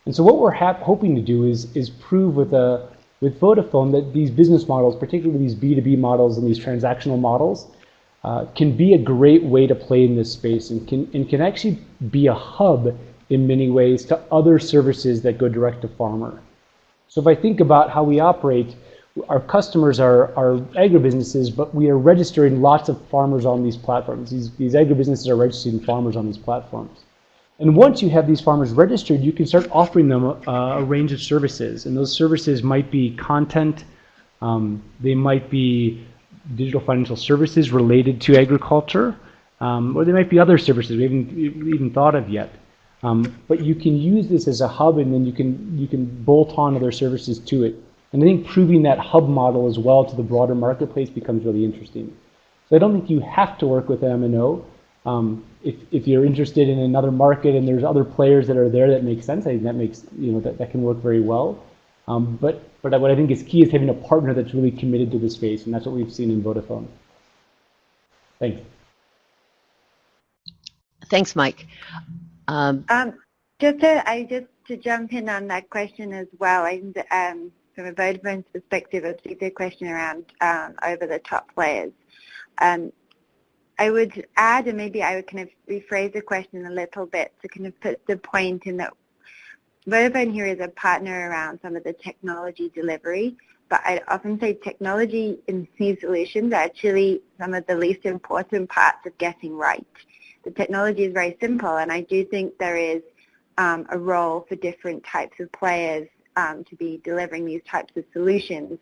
And so what we're hoping to do is, is prove with, a, with Vodafone that these business models, particularly these B2B models and these transactional models, uh, can be a great way to play in this space and can, and can actually be a hub in many ways to other services that go direct to farmer. So if I think about how we operate, our customers are, are agribusinesses, but we are registering lots of farmers on these platforms. These, these agribusinesses are registering farmers on these platforms. And once you have these farmers registered, you can start offering them a, a range of services. And those services might be content, um, they might be digital financial services related to agriculture, um, or there might be other services we haven't even thought of yet. Um, but you can use this as a hub, and then you can you can bolt on other services to it. And I think proving that hub model as well to the broader marketplace becomes really interesting. So I don't think you have to work with MNO. Um, if, if you're interested in another market and there's other players that are there that make sense, I think that makes you know that, that can work very well. Um, but but what I think is key is having a partner that's really committed to the space, and that's what we've seen in Vodafone. Thanks. Thanks, Mike. Um, um, just to I just to jump in on that question as well. And um, from a Vodafone's perspective, a question around um, over the top players. Um, I would add, and maybe I would kind of rephrase the question a little bit to kind of put the point in that Vodafone here is a partner around some of the technology delivery, but I'd often say technology in these solutions are actually some of the least important parts of getting right. The technology is very simple, and I do think there is um, a role for different types of players um, to be delivering these types of solutions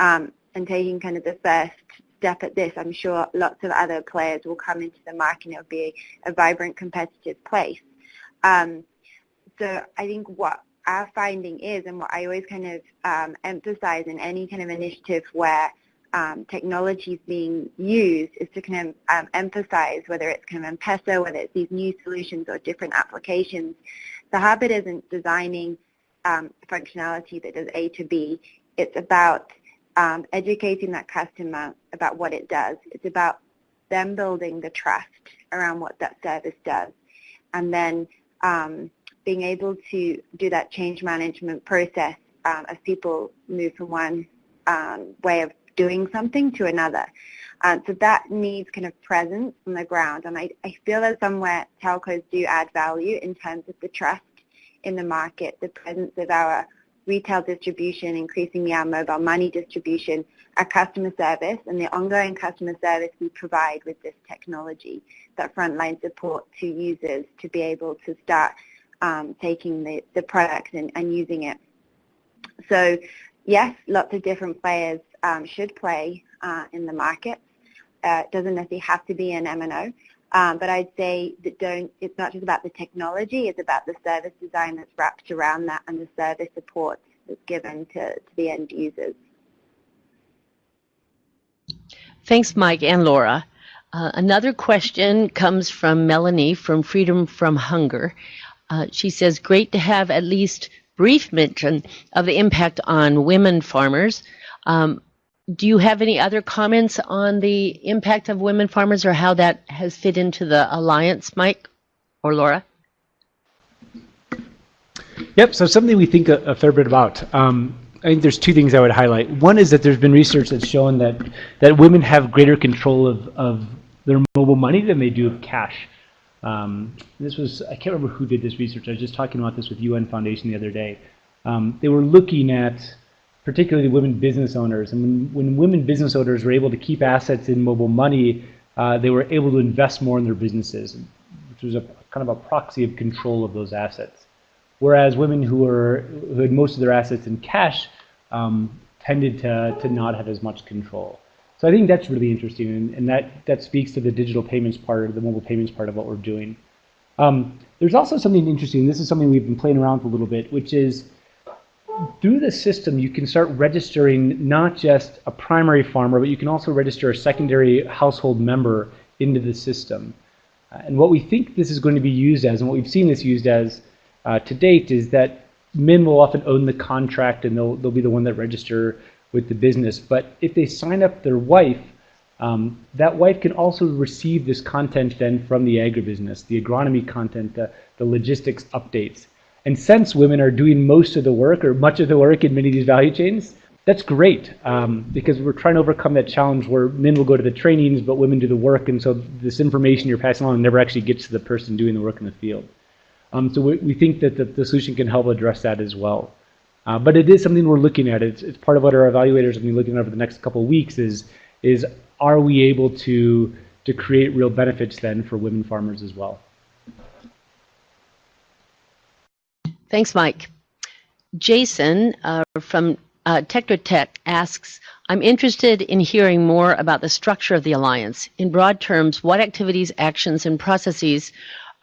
um, and taking kind of the first step at this, I'm sure lots of other players will come into the market and it'll be a, a vibrant competitive place. Um, so I think what our finding is and what I always kind of um, emphasize in any kind of initiative where um, technology is being used is to kind of um, emphasize whether it's kind of M-Pesa, whether it's these new solutions or different applications. The habit isn't designing um, functionality that does A to B. It's about um, educating that customer about what it does. It's about them building the trust around what that service does. And then um, being able to do that change management process um, as people move from one um, way of doing something to another. Uh, so that needs kind of presence on the ground. And I, I feel that somewhere telcos do add value in terms of the trust in the market, the presence of our retail distribution, increasingly our mobile money distribution, our customer service, and the ongoing customer service we provide with this technology, that frontline support to users to be able to start um, taking the, the product and, and using it. So yes, lots of different players um, should play uh, in the market. Uh, it doesn't necessarily have to be an MNO, um, but I'd say that don't, it's not just about the technology, it's about the service design that's wrapped around that and the service support that's given to, to the end users. Thanks, Mike and Laura. Uh, another question comes from Melanie from Freedom from Hunger. Uh, she says, great to have at least brief mention of the impact on women farmers. Um, do you have any other comments on the impact of women farmers or how that has fit into the alliance, Mike or Laura? Yep, so something we think a, a fair bit about. Um, I think there's two things I would highlight. One is that there's been research that's shown that, that women have greater control of, of their mobile money than they do of cash. Um, this was, I can't remember who did this research. I was just talking about this with UN Foundation the other day. Um, they were looking at particularly women business owners. And when, when women business owners were able to keep assets in mobile money, uh, they were able to invest more in their businesses, which was a kind of a proxy of control of those assets. Whereas women who were who had most of their assets in cash um, tended to, to not have as much control. So I think that's really interesting, and, and that, that speaks to the digital payments part, the mobile payments part of what we're doing. Um, there's also something interesting, this is something we've been playing around with a little bit, which is through the system, you can start registering not just a primary farmer, but you can also register a secondary household member into the system. Uh, and what we think this is going to be used as, and what we've seen this used as uh, to date, is that men will often own the contract and they'll, they'll be the one that register with the business. But if they sign up their wife, um, that wife can also receive this content then from the agribusiness, the agronomy content, the, the logistics updates. And since women are doing most of the work or much of the work in many of these value chains, that's great um, because we're trying to overcome that challenge where men will go to the trainings, but women do the work. And so this information you're passing on never actually gets to the person doing the work in the field. Um, so we, we, think that the, the, solution can help address that as well. Uh, but it is something we're looking at. It's, it's part of what our evaluators will be looking at over the next couple of weeks is, is are we able to, to create real benefits then for women farmers as well? Thanks, Mike. Jason uh, from uh, Tetra Tech asks, I'm interested in hearing more about the structure of the alliance. In broad terms, what activities, actions, and processes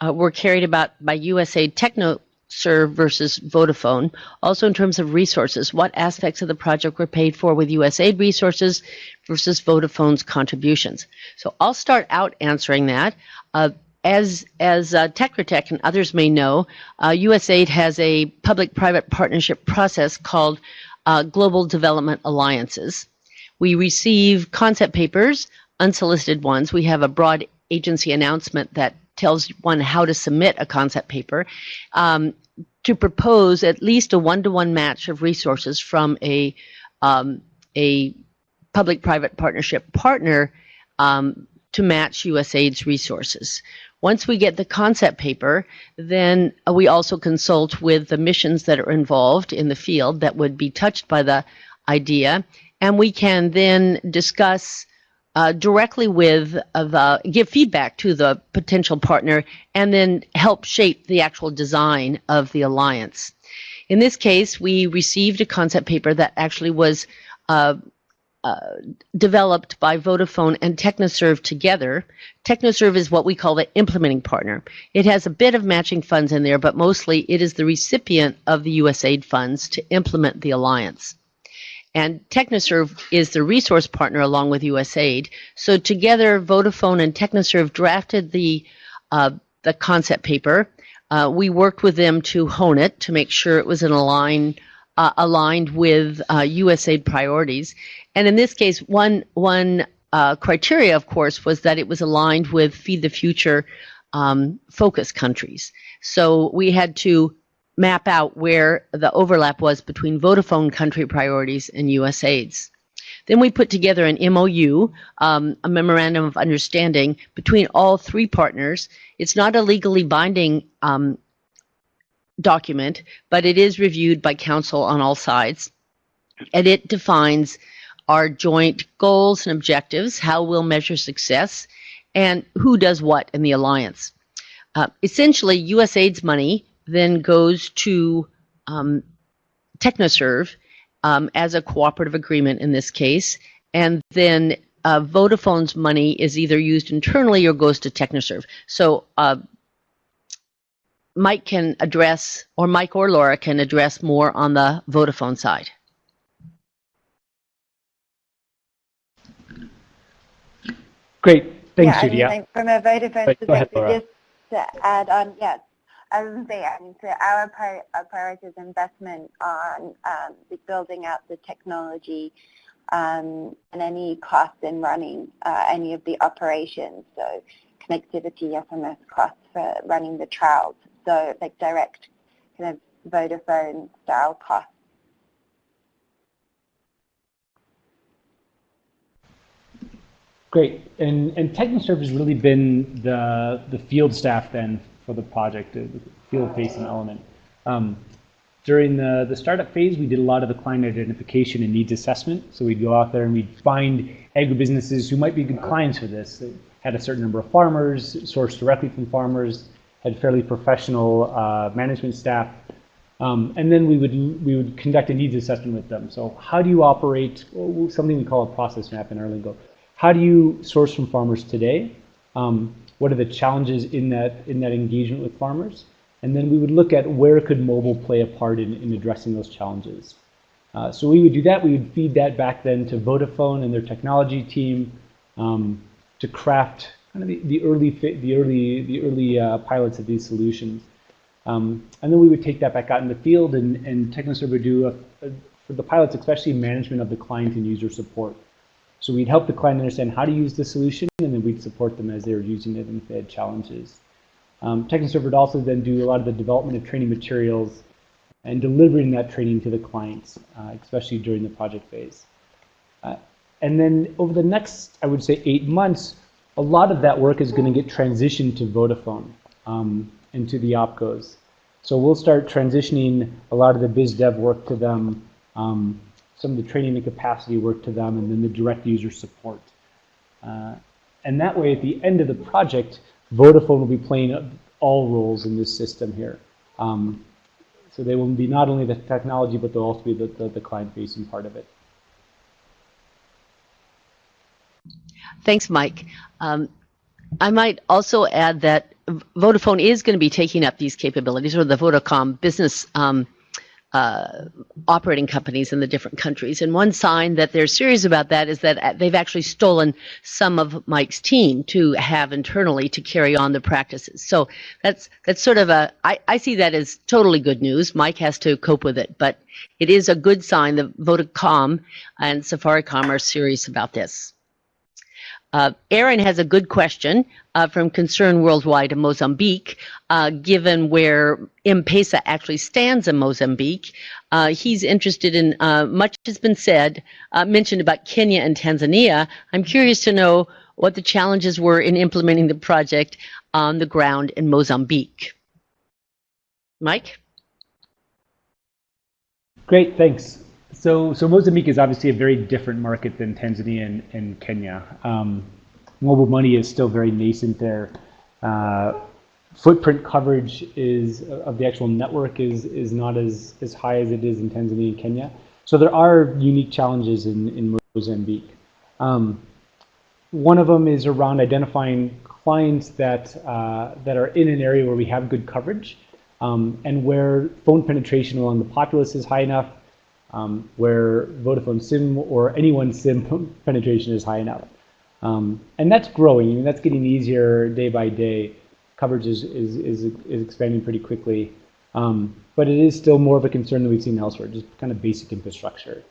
uh, were carried about by USAID TechnoServe versus Vodafone? Also, in terms of resources, what aspects of the project were paid for with USAID resources versus Vodafone's contributions? So I'll start out answering that. Uh, as as uh, and others may know, uh, USAID has a public-private partnership process called uh, Global Development Alliances. We receive concept papers, unsolicited ones. We have a broad agency announcement that tells one how to submit a concept paper um, to propose at least a one-to-one match of resources from a um, a public-private partnership partner um, to match USAID's resources. Once we get the concept paper, then uh, we also consult with the missions that are involved in the field that would be touched by the idea, and we can then discuss uh, directly with uh, the give feedback to the potential partner, and then help shape the actual design of the alliance. In this case, we received a concept paper that actually was uh, uh, developed by Vodafone and TechnoServe together. TechnoServe is what we call the implementing partner. It has a bit of matching funds in there, but mostly it is the recipient of the USAID funds to implement the alliance. And TechnoServe is the resource partner along with USAID. So together, Vodafone and TechnoServe drafted the uh, the concept paper. Uh, we worked with them to hone it to make sure it was in align, uh, aligned with USAID priorities. And in this case, one one uh, criteria, of course, was that it was aligned with Feed the Future um, focus countries. So we had to map out where the overlap was between Vodafone country priorities and USAID's. Then we put together an MOU, um, a memorandum of understanding between all three partners. It's not a legally binding um, document, but it is reviewed by counsel on all sides. And it defines our joint goals and objectives, how we'll measure success, and who does what in the alliance. Uh, essentially, USAID's money then goes to um, TechnoServe um, as a cooperative agreement in this case, and then uh, Vodafone's money is either used internally or goes to TechnoServe. So uh, Mike can address, or Mike or Laura can address more on the Vodafone side. Great. Thanks, yeah, Judy. I mean, from a Vodafone go ahead, perspective, just to add on, yes, I was say, I mean, so our, pri- our priority is investment on um, the building out the technology um, and any costs in running uh, any of the operations. So connectivity, SMS costs for running the trials. So like direct kind of Vodafone style costs. Great. And and TechnoServe has really been the the field staff then for the project, the field-facing element. Um, during the, the startup phase, we did a lot of the client identification and needs assessment. So we'd go out there and we'd find agribusinesses who might be good clients for this. They had a certain number of farmers, sourced directly from farmers, had fairly professional uh, management staff. Um, and then we would we would conduct a needs assessment with them. So how do you operate something we call a process map in our lingo? How do you source from farmers today? Um, what are the challenges in that in that engagement with farmers? And then we would look at where could mobile play a part in, in addressing those challenges. Uh, so we would do that. We would feed that back then to Vodafone and their technology team um, to craft kind of the, the early the early the early uh, pilots of these solutions. Um, and then we would take that back out in the field, and, and TechnoServe would do, a, a, for the pilots, especially management of the client and user support. So we'd help the client understand how to use the solution, and then we'd support them as they were using it and if they had challenges. Um, TechnoServe would also then do a lot of the development of training materials and delivering that training to the clients, uh, especially during the project phase. Uh, and then over the next, I would say, eight months, a lot of that work is going to get transitioned to Vodafone um, and to the OPCOs. So we'll start transitioning a lot of the biz dev work to them, um, some of the training and capacity work to them, and then the direct user support. Uh, and that way, at the end of the project, Vodafone will be playing all roles in this system here. Um, so they will be not only the technology, but they'll also be the, the, the client-facing part of it. Thanks, Mike. Um, I might also add that Vodafone is going to be taking up these capabilities, or the Vodacom business um, uh, operating companies in the different countries. And one sign that they're serious about that is that they've actually stolen some of Mike's team to have internally to carry on the practices. So that's that's sort of a I, I see that as totally good news. Mike has to cope with it, but it is a good sign that Vodacom and Safaricom are serious about this. Uh, Aaron has a good question uh, from Concern Worldwide in Mozambique, uh, given where M-Pesa actually stands in Mozambique. Uh, he's interested in, uh, much has been said, uh, mentioned about Kenya and Tanzania. I'm curious to know what the challenges were in implementing the project on the ground in Mozambique. Mike? Great, thanks. So, so Mozambique is obviously a very different market than Tanzania and, and Kenya. Um, mobile money is still very nascent there. Uh, footprint coverage is of the actual network is is not as as high as it is in Tanzania and Kenya. So there are unique challenges in in Mozambique. Um, one of them is around identifying clients that uh, that are in an area where we have good coverage um, and where phone penetration along the populace is high enough um, where Vodafone SIM or anyone's SIM penetration is high enough. Um, and that's growing. I mean, that's getting easier day by day. Coverage is, is, is, is expanding pretty quickly. Um, but it is still more of a concern than we've seen elsewhere, just kind of basic infrastructure.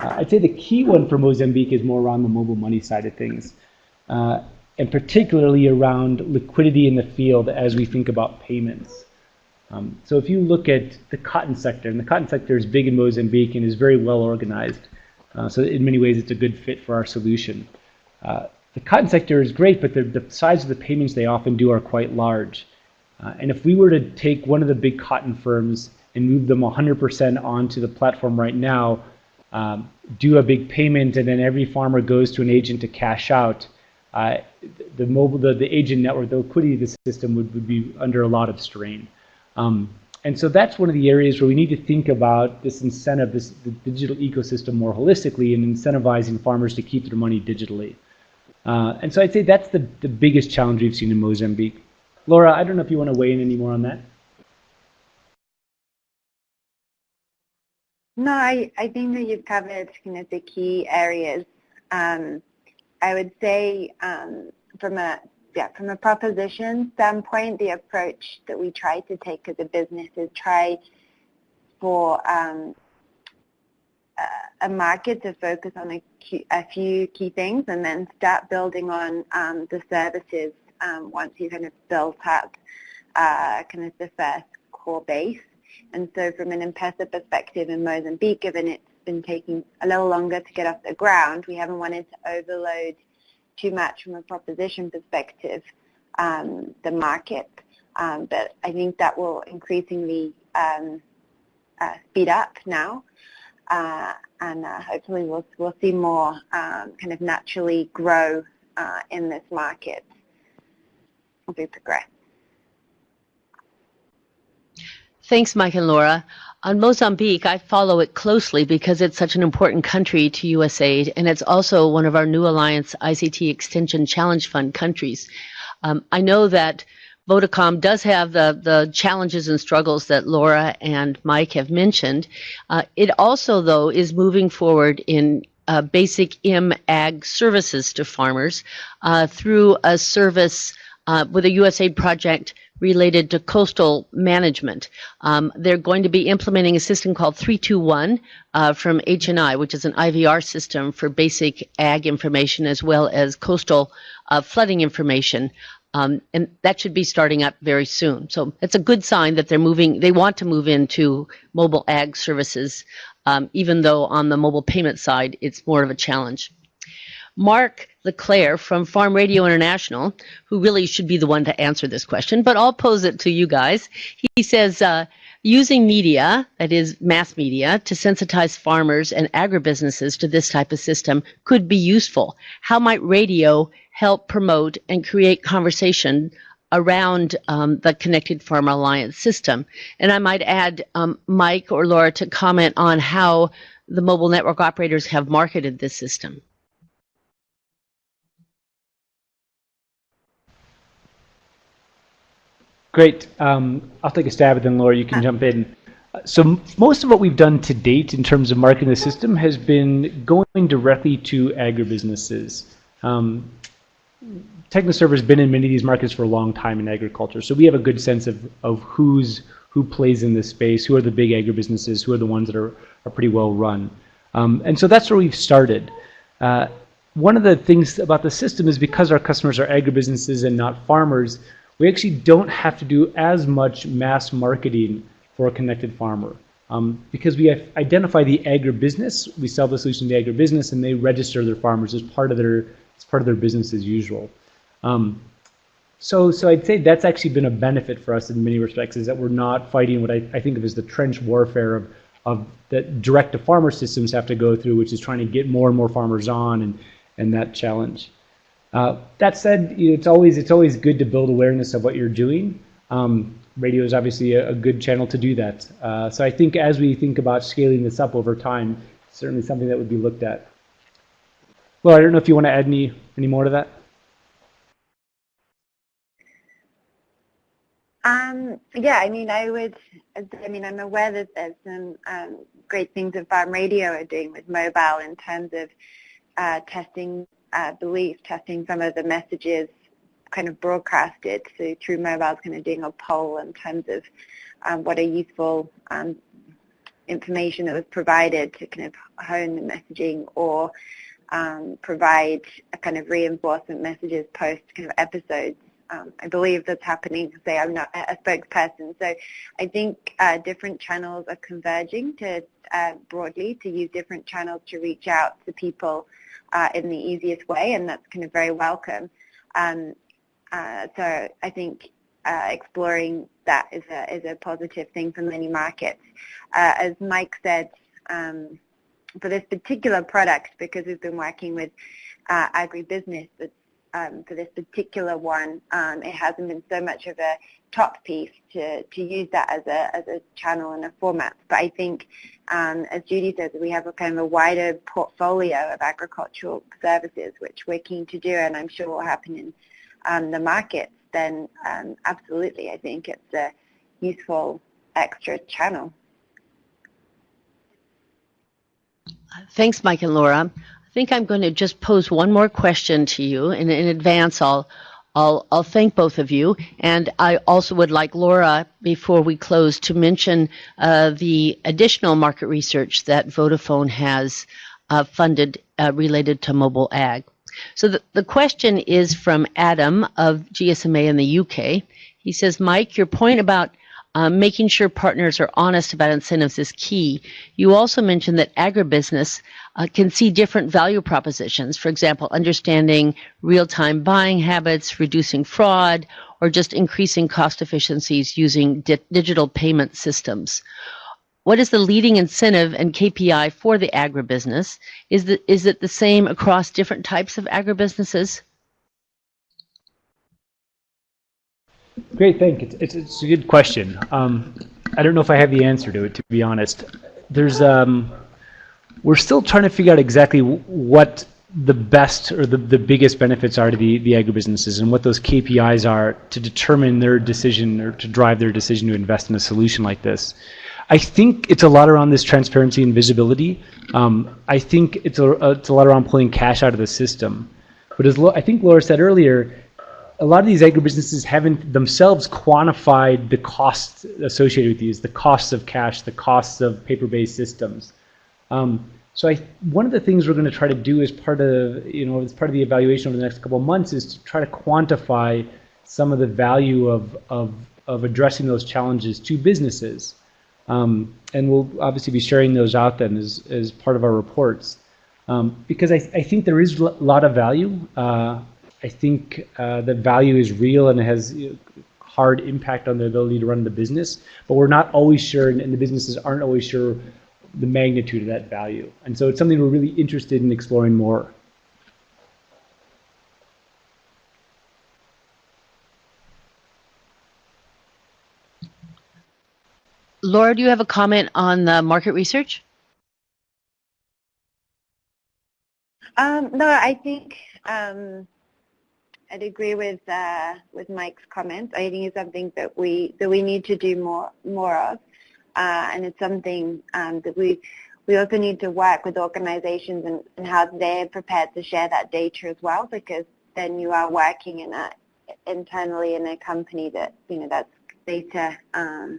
Uh, I'd say the key one for Mozambique is more around the mobile money side of things, uh, and particularly around liquidity in the field as we think about payments. Um, so if you look at the cotton sector, and the cotton sector is big in Mozambique and is very well organized, uh, so in many ways it's a good fit for our solution. Uh, the cotton sector is great, but the, the, size of the payments they often do are quite large. Uh, and if we were to take one of the big cotton firms and move them 100% onto the platform right now, um, do a big payment, and then every farmer goes to an agent to cash out, uh, the mobile, the, the agent network, the liquidity of the system would, would be under a lot of strain. Um, and so that's one of the areas where we need to think about this incentive, this digital ecosystem more holistically and incentivizing farmers to keep their money digitally. Uh, and so I'd say that's the, the biggest challenge we've seen in Mozambique. Laura, I don't know if you want to weigh in any more on that. No, I, I think that you've covered kind of the key areas. Um, I would say um, from a yeah, from a proposition standpoint, the approach that we try to take as a business is try for um, a market to focus on a, a, few key things and then start building on um, the services um, once you've kind of built up uh, kind of the first core base. And so from an M-Pesa perspective in Mozambique, given it's been taking a little longer to get off the ground, we haven't wanted to overload too much from a proposition perspective, um, the market. Um, but I think that will increasingly um, uh, speed up now. Uh, and uh, hopefully we'll, we'll see more um, kind of naturally grow uh, in this market as we progress. Thanks, Mike and Laura. On Mozambique, I follow it closely because it's such an important country to USAID, and it's also one of our New Alliance ICT Extension Challenge Fund countries. Um, I know that Vodacom does have the, the challenges and struggles that Laura and Mike have mentioned. Uh, it also, though, is moving forward in uh, basic M ag services to farmers uh, through a service uh, with a USAID project related to coastal management. Um, they're going to be implementing a system called 321 uh, from HNI, which is an IVR system for basic ag information as well as coastal uh, flooding information. Um, and that should be starting up very soon. So it's a good sign that they're moving, they want to move into mobile ag services, um, even though on the mobile payment side, it's more of a challenge. Mark LeClaire from Farm Radio International, who really should be the one to answer this question, but I'll pose it to you guys. He says, uh, using media, that is mass media, to sensitize farmers and agribusinesses to this type of system could be useful. How might radio help promote and create conversation around um, the Connected Farmer Alliance system? And I might add um, Mike or Laura to comment on how the mobile network operators have marketed this system. Great. Um, I'll take a stab at it, then Laura, you can jump in. So most of what we've done to date in terms of marketing the system has been going directly to agribusinesses. Um, TechnoServe has been in many of these markets for a long time in agriculture, so we have a good sense of, of who's who plays in this space, who are the big agribusinesses, who are the ones that are, are pretty well run. Um, and so that's where we've started. Uh, one of the things about the system is because our customers are agribusinesses and not farmers, we actually don't have to do as much mass marketing for a connected farmer. Um, because we identify the agribusiness, we sell the solution to the agribusiness, and they register their farmers as part of their as part of their business as usual. Um, so, so I'd say that's actually been a benefit for us in many respects, is that we're not fighting what I, I think of as the trench warfare of of that direct to farmer systems have to go through, which is trying to get more and more farmers on and and that challenge. Uh, that said, you know, it's always it's always good to build awareness of what you're doing. Um, radio is obviously a, a, good channel to do that. Uh, so I think as we think about scaling this up over time, certainly something that would be looked at. Well, I don't know if you want to add any any more to that. Um, yeah, I mean, I would, I mean, I'm aware that there's some um, great things that Farm Radio are doing with mobile in terms of uh, testing uh, belief, testing some of the messages kind of broadcasted so through mobiles, kind of doing a poll in terms of um, what are useful um, information that was provided to kind of hone the messaging or um, provide a kind of reinforcement messages post kind of episodes. Um, I believe that's happening. Say I'm not a spokesperson, so I think uh, different channels are converging to uh, broadly to use different channels to reach out to people uh, in the easiest way, and that's kind of very welcome. Um, uh, so I think uh, exploring that is a, is a positive thing for many markets. Uh, as Mike said, um, for this particular product, because we've been working with agribusiness, um, for this particular one, um, it hasn't been so much of a top piece to, to use that as a, as a channel and a format. But I think, um, as Judy says, we have a kind of a wider portfolio of agricultural services, which we're keen to do, and I'm sure will happen in um, the markets, then um, absolutely, I think it's a useful extra channel. Thanks, Mike and Laura. I think I'm going to just pose one more question to you, and in advance, I'll I'll, I'll thank both of you. And I also would like Laura, before we close, to mention uh, the additional market research that Vodafone has uh, funded uh, related to mobile ag. So the, the question is from Adam of GSMA in the UK. He says, Mike, your point about um, making sure partners are honest about incentives is key. You also mentioned that agribusiness uh, can see different value propositions. For example, understanding real-time buying habits, reducing fraud, or just increasing cost efficiencies using di digital payment systems. What is the leading incentive and KPI for the agribusiness? Is, the, is it the same across different types of agribusinesses? Great, thank you. It's, it's, a good question. Um, I don't know if I have the answer to it, to be honest. There's, um, we're still trying to figure out exactly what the best or the, the biggest benefits are to the, the agribusinesses and what those KPIs are to determine their decision or to drive their decision to invest in a solution like this. I think it's a lot around this transparency and visibility. Um, I think it's a, it's a lot around pulling cash out of the system. But as I think Laura said earlier, a lot of these agribusinesses haven't themselves quantified the costs associated with these, the costs of cash, the costs of paper-based systems. Um, so I, one of the things we're going to try to do as part of, you know, as part of the evaluation over the next couple of months is to try to quantify some of the value of, of, of addressing those challenges to businesses. Um, and we'll obviously be sharing those out then as, as part of our reports. um, because I, I think there is a lot of value. Uh, I think uh, the value is real and it has you know, hard impact on the ability to run the business, but we're not always sure, and, and the businesses aren't always sure the magnitude of that value. And so it's something we're really interested in exploring more. Laura, do you have a comment on the market research? Um, no, I think um, I'd agree with uh, with Mike's comments. I think it's something that we that we need to do more more of, uh, and it's something um, that we we also need to work with organizations and, and how they're prepared to share that data as well, because then you are working in a internally in a company that you know that's data um,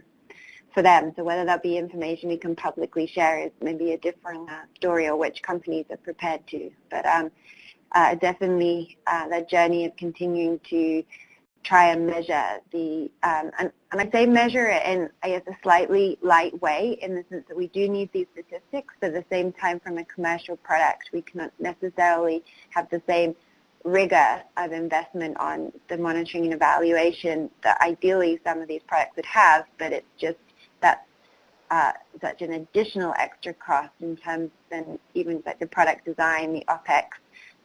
for them. So whether that be information we can publicly share is maybe a different uh, story or which companies are prepared to. But um, uh, definitely uh, that journey of continuing to try and measure the, um, and, and I say measure it in, I guess, a slightly light way in the sense that we do need these statistics, but at the same time from a commercial product, we cannot necessarily have the same rigor of investment on the monitoring and evaluation that ideally some of these products would have, but it's just that's uh, such an additional extra cost in terms and even like the product design, the OPEX,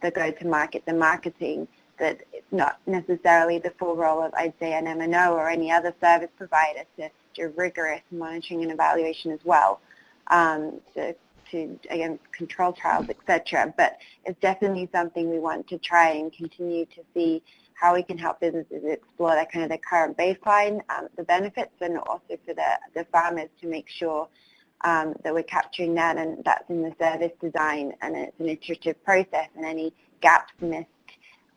the go-to-market, the marketing, that it's not necessarily the full role of, I'd say, an MNO or any other service provider to do rigorous monitoring and evaluation as well, um, to, to, again, control trials, etc. But it's definitely something we want to try and continue to see how we can help businesses explore that kind of the current baseline, um, the benefits, and also for the, the farmers to make sure um, that we're capturing that and that's in the service design and it's an iterative process and any gaps missed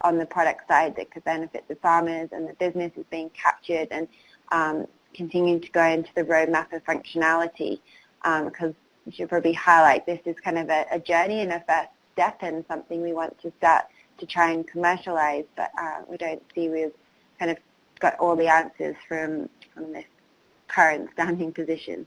on the product side that could benefit the farmers and the business is being captured and um, continuing to go into the roadmap of functionality because um, you should probably highlight this is kind of a, a journey and a first step and something we want to start to try and commercialize, but uh, we don't see we've kind of got all the answers from, from this current standing position.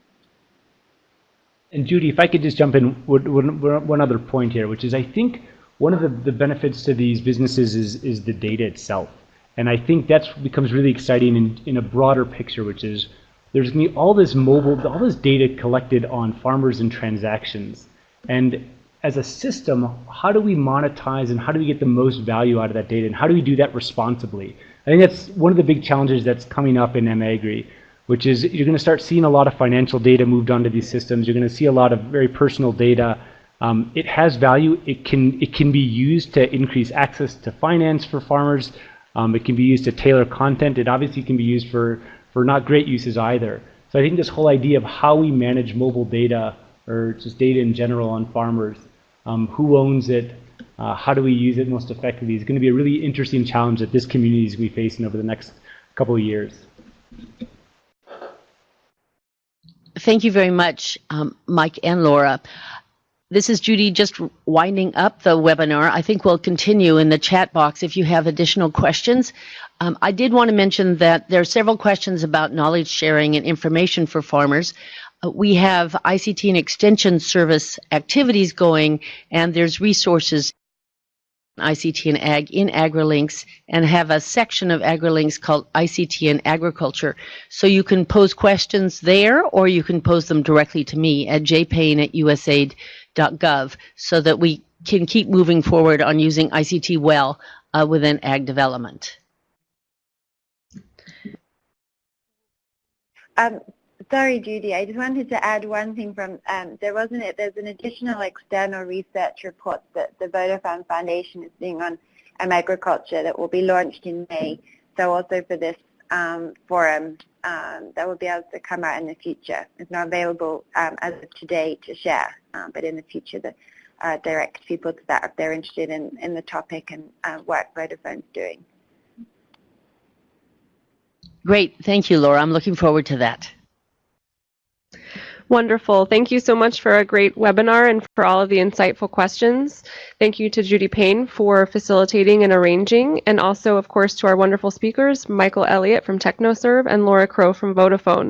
And Judy, if I could just jump in one, one other point here, which is I think one of the, the benefits to these businesses is, is the data itself. And I think that becomes really exciting in, in a broader picture, which is there's going to be all this mobile, all this data collected on farmers and transactions. And as a system, how do we monetize and how do we get the most value out of that data and how do we do that responsibly? I think that's one of the big challenges that's coming up in MAgri, which is you're going to start seeing a lot of financial data moved onto these systems. You're going to see a lot of very personal data. Um, it has value. It can it can be used to increase access to finance for farmers. Um, it can be used to tailor content. It obviously can be used for for not great uses either. So I think this whole idea of how we manage mobile data or just data in general on farmers um, who owns it, uh, how do we use it most effectively is going to be a really interesting challenge that this community is going to be facing over the next couple of years. Thank you very much, um, Mike and Laura. This is Judy just winding up the webinar. I think we'll continue in the chat box if you have additional questions. Um, I did want to mention that there are several questions about knowledge sharing and information for farmers. Uh, we have ICT and Extension Service activities going, and there's resources ICT and Ag in AgriLinks and have a section of AgriLinks called ICT and Agriculture. So you can pose questions there or you can pose them directly to me at jpayne at usaid.gov so that we can keep moving forward on using ICT well uh, within ag development. Um, Sorry, Judy. I just wanted to add one thing from, um, there wasn't it, there's an additional external research report that the Vodafone Foundation is doing on um, agriculture that will be launched in May. So also for this um, forum, um, that will be able to come out in the future. It's not available um, as of today to share, um, but in the future the uh, direct people to that if they're interested in, in the topic and uh, work Vodafone's doing. Great. Thank you, Laura. I'm looking forward to that. Wonderful. Thank you so much for a great webinar and for all of the insightful questions. Thank you to Judy Payne for facilitating and arranging, and also, of course, to our wonderful speakers, Michael Elliott from TechnoServe and Laura Crow from Vodafone.